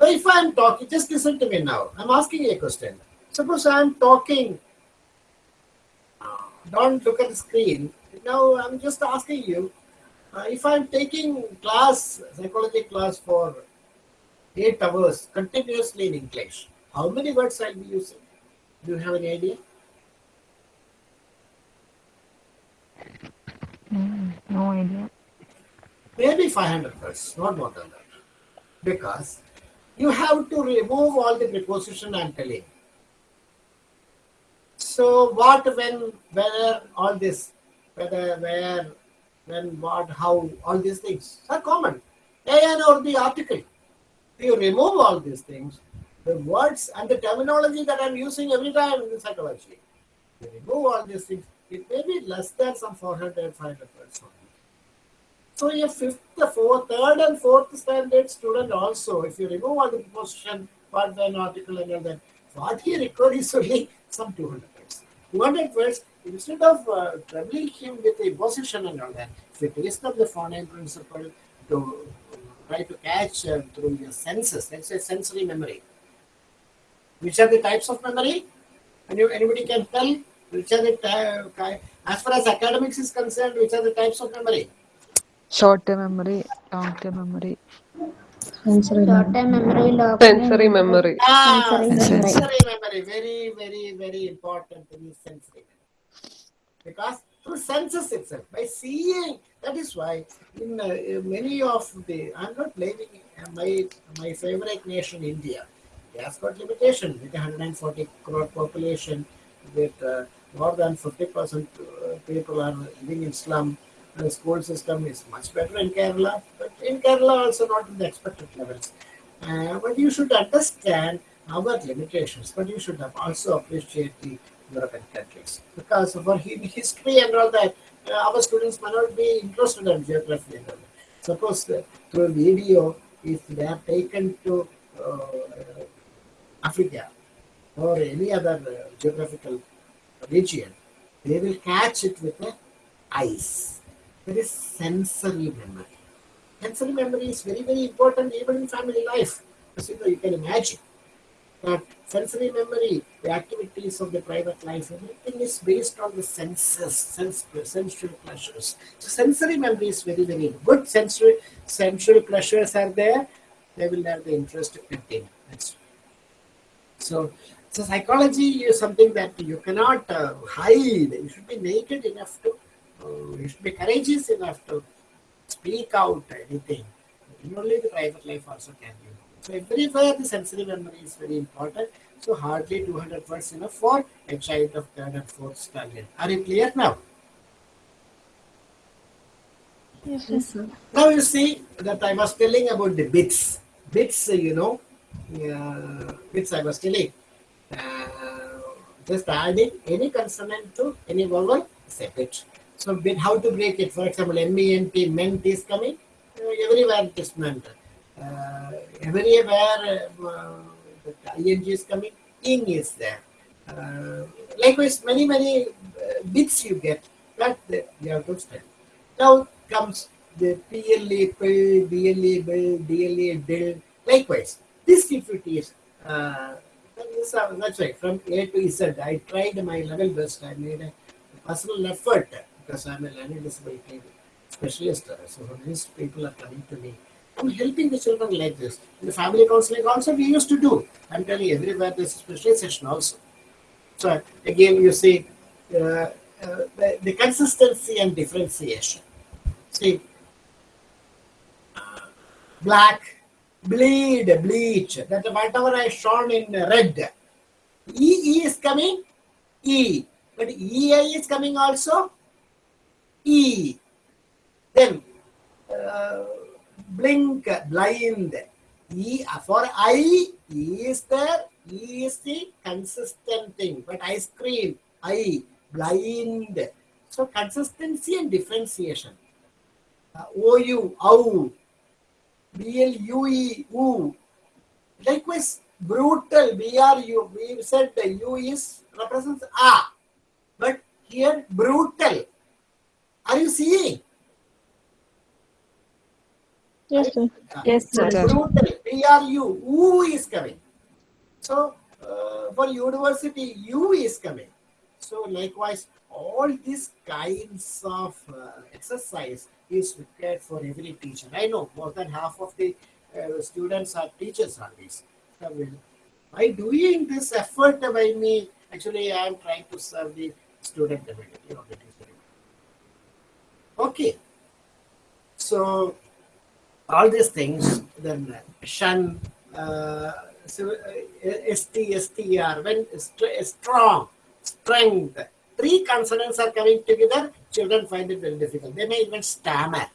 if I'm talking, just listen to me now. I'm asking a question. Suppose I'm talking, don't look at the screen. Now I'm just asking you, uh, if I'm taking class, psychology class for eight hours continuously in English, how many words I'll be using? Do you have any idea? Mm, no idea. Maybe 500 words, not more than that. Because you have to remove all the preposition I'm telling. So what, when, whether, all this, whether, where, when, what, how, all these things are common. And or the article. If You remove all these things, the words and the terminology that I'm using every time in psychology. You remove all these things, it may be less than some 400, 500 words. So a fifth, fourth, third and fourth standard student also, if you remove all the preposition, part one article and all that, what he requires is only some 200 words. 200 words, instead of uh, troubling him with a position and all that, if you taste of the phoneme principle to try to catch uh, through your senses, let's say sensory memory. Which are the types of memory? Any, anybody can tell which are the ty- as far as academics is concerned, which are the types of memory? Short term memory, long term memory. Sensory Short time memory, long Sensory memory. Ah, Sensory memory. sensory memory. Very, very, very important thing is sensory memory. Because through senses itself, by seeing, that is why in uh, many of the, I'm not blaming my my favorite nation, India. It has got limitation with 140 crore population, with uh, more than 50% uh, people are living in slum. The school system is much better in Kerala, but in Kerala also not in the expected levels. Uh, but you should understand our limitations, but you should have also appreciate the Countries because of our history and all that. uh, our students may not be interested in geography and all that. Suppose uh, through video, if they are taken to uh, Africa or any other uh, geographical region, they will catch it with the eyes. There is sensory memory. Sensory memory is very, very important even in family life. As you know, you can imagine that sensory memory, the activities of the private life, everything is based on the senses, sense, sensual pleasures. So sensory memory is very, very good. Sensory, sensual pleasures are there. They will have the interest to continue. That's so, so psychology is something that you cannot uh, hide. You should be naked enough to, uh, you should be courageous enough to speak out anything. And only the private life also can be. So everywhere the sensory memory is very important. So hardly 200 words enough for a child of third and fourth standard. Are you clear now? Yes, sir. Now you see that I was telling about the bits. Bits, uh, you know, uh, bits I was telling. Uh, just adding any consonant to any vowel is a bit. So bit, how to break it? For example, M-E-N-T, ment is coming. Uh, everywhere it is meant. Uh, everywhere uh, the ing is coming, ing is there. Uh, likewise, many, many uh, bits you get, but you have to study. Now comes the PLA, pill, BLA, bill, DLA, dill. Likewise, this if it is, uh, uh, that's right, from A to Z, I tried my level best. I made a personal effort because I'm a learning disability specialist. uh, So these people are coming to me. I'm helping the children like this. In the family counseling also we used to do. I'm telling you, everywhere there's a specialization also. So again, you see uh, uh, the, the consistency and differentiation. See, black, bleed, bleach. That whatever I shown in red. E, E is coming, E. But EI is coming also, E. Then uh, blink, blind. E for I, E is there, E is the consistent thing. But ice cream, I, blind. So consistency and differentiation. Uh, OU, OU, BLUE, U. Likewise, brutal, BRU. We said the U is represents A. But here, brutal. Are you seeing? Yes, sir. Yes, sir. Brutal, BRU, U is coming. So, uh, for university, U is coming. So, likewise, all these kinds of uh, exercise is required for every teacher. I know more than half of the uh, students are teachers on this. So, by doing this effort by me, actually, I am trying to serve the student community of the teacher. Okay. So, all these things, then shun, uh, so, uh, when st- strong, strength, three consonants are coming together, children find it very difficult. They may even stammer.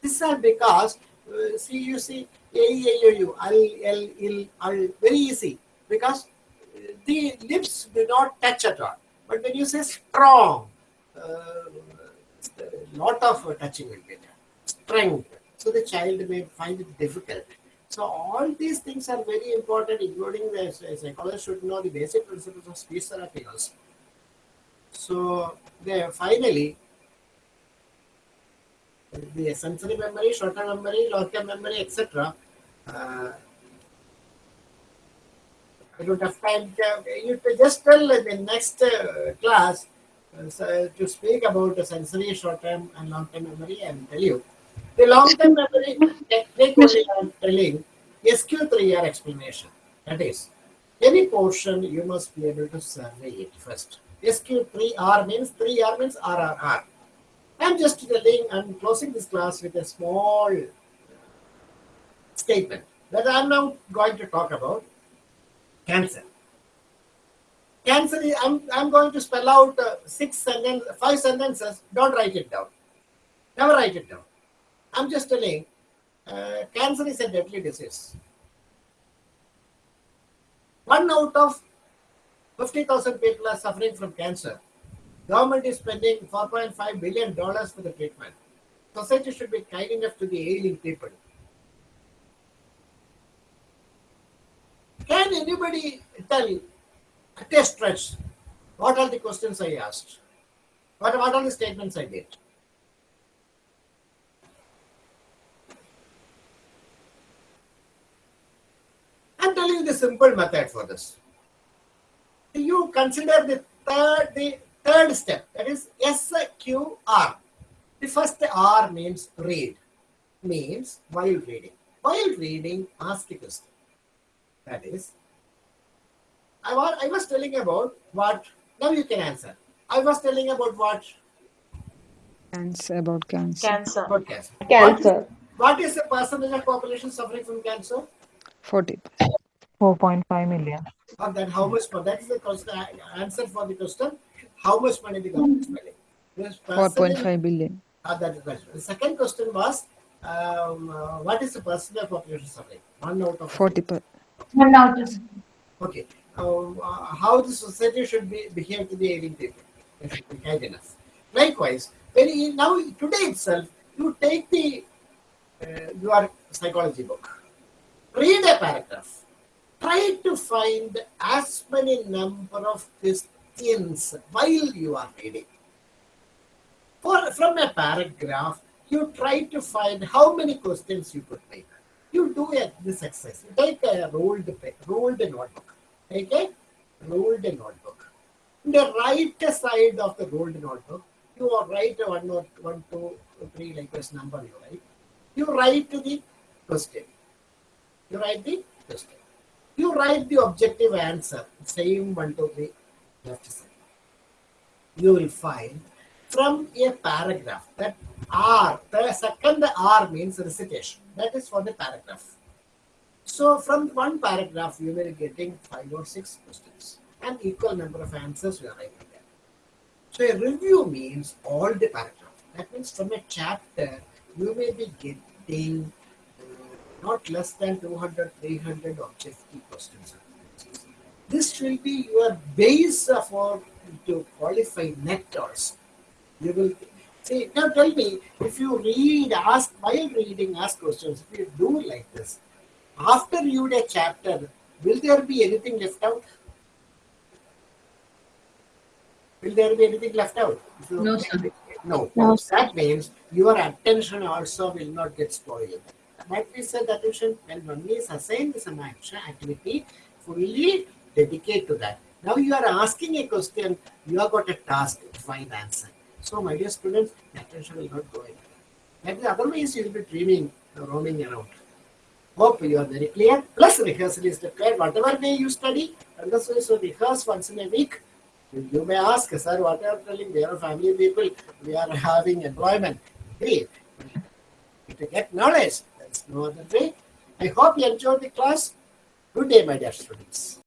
This is because, uh, see, you see, A, I, O, U, Al, L, Il, Al, very easy because uh, the lips do not touch at all. But when you say strong, uh, lot of touching will be there. strength. So the child may find it difficult. So all these things are very important, including the psychologist should know the basic principles of speech therapy also. So there finally, the sensory memory, short-term memory, long-term memory, etc. Uh, I don't have time. To, you just tell in the next uh, class uh, to speak about the sensory short-term and long-term memory. and tell you. The long-term memory am telling SQ3R explanation. That is, any portion you must be able to survey it first. SQ3R means 3R means RRR. I'm just telling, I'm closing this class with a small statement that I'm now going to talk about cancer. Cancer, I'm, I'm going to spell out uh, six sentence, five sentences. Don't write it down. Never write it down. I'm just telling, uh, cancer is a deadly disease. One out of 50,000 people are suffering from cancer. Government is spending 4.5 billion dollars for the treatment. Society should be kind enough to the ailing people. Can anybody tell at a stretch what are the questions I asked? What, what are the statements I did? I'm telling you the simple method for this. You consider the third, the third step, that is SQR. The first R means read, means while reading. While reading, ask a question. That is, I was, I was telling about what, now you can answer. I was telling about what? Cancer about cancer. Cancer. About cancer. Cancer. What is the percentage of population suffering from cancer? 40. 4.5 million. Or then how much, that is the question, answer for the question, how much money the government is spending? Yes, 4.5 billion. Ah, that is right. The second question was, um, uh, what is the percentage of population suffering? One out of 40 per. One out of Okay. Um, uh, how the society should be behave to the ailing people. They should be kind enough. Likewise, when you, now today itself, you take the uh, your psychology book, read a paragraph, try to find as many number of questions while you are reading. For from a paragraph, you try to find how many questions you could make. You do a, this exercise. Take a rolled rolled notebook. Take a rolled notebook. In the right side of the rolled notebook, you write one one, two, three like this number you write. You write the question. You write the question. You write the objective answer. Same one to the left side. You will find from a paragraph that R, the second R means recitation. That is for the paragraph. So from one paragraph, you will be getting five or six questions and equal number of answers you are writing there. So a review means all the paragraph. That means from a chapter, you may be getting not less than 200, 300 objective questions. This will be your base for to qualify net also. You will see now tell me if you read, ask while reading, ask questions, if you do like this, after you read a chapter, will there be anything left out? Will there be anything left out? If No, sir. No. No, That means your attention also will not get spoiled. What we said attention when one is assigned some action activity, fully dedicate to that. Now you are asking a question, you have got a task to find answer. So my dear students, attention will not go anywhere. That is otherwise you will be dreaming, roaming around. Hope you are very clear. Plus rehearsal is required. Whatever day you study, understand so rehearse once in a week. You you may ask, sir, what are you telling? We are family people. We are having employment. Great. To get knowledge, no other way. I hope you enjoyed the class. Good day, my dear students.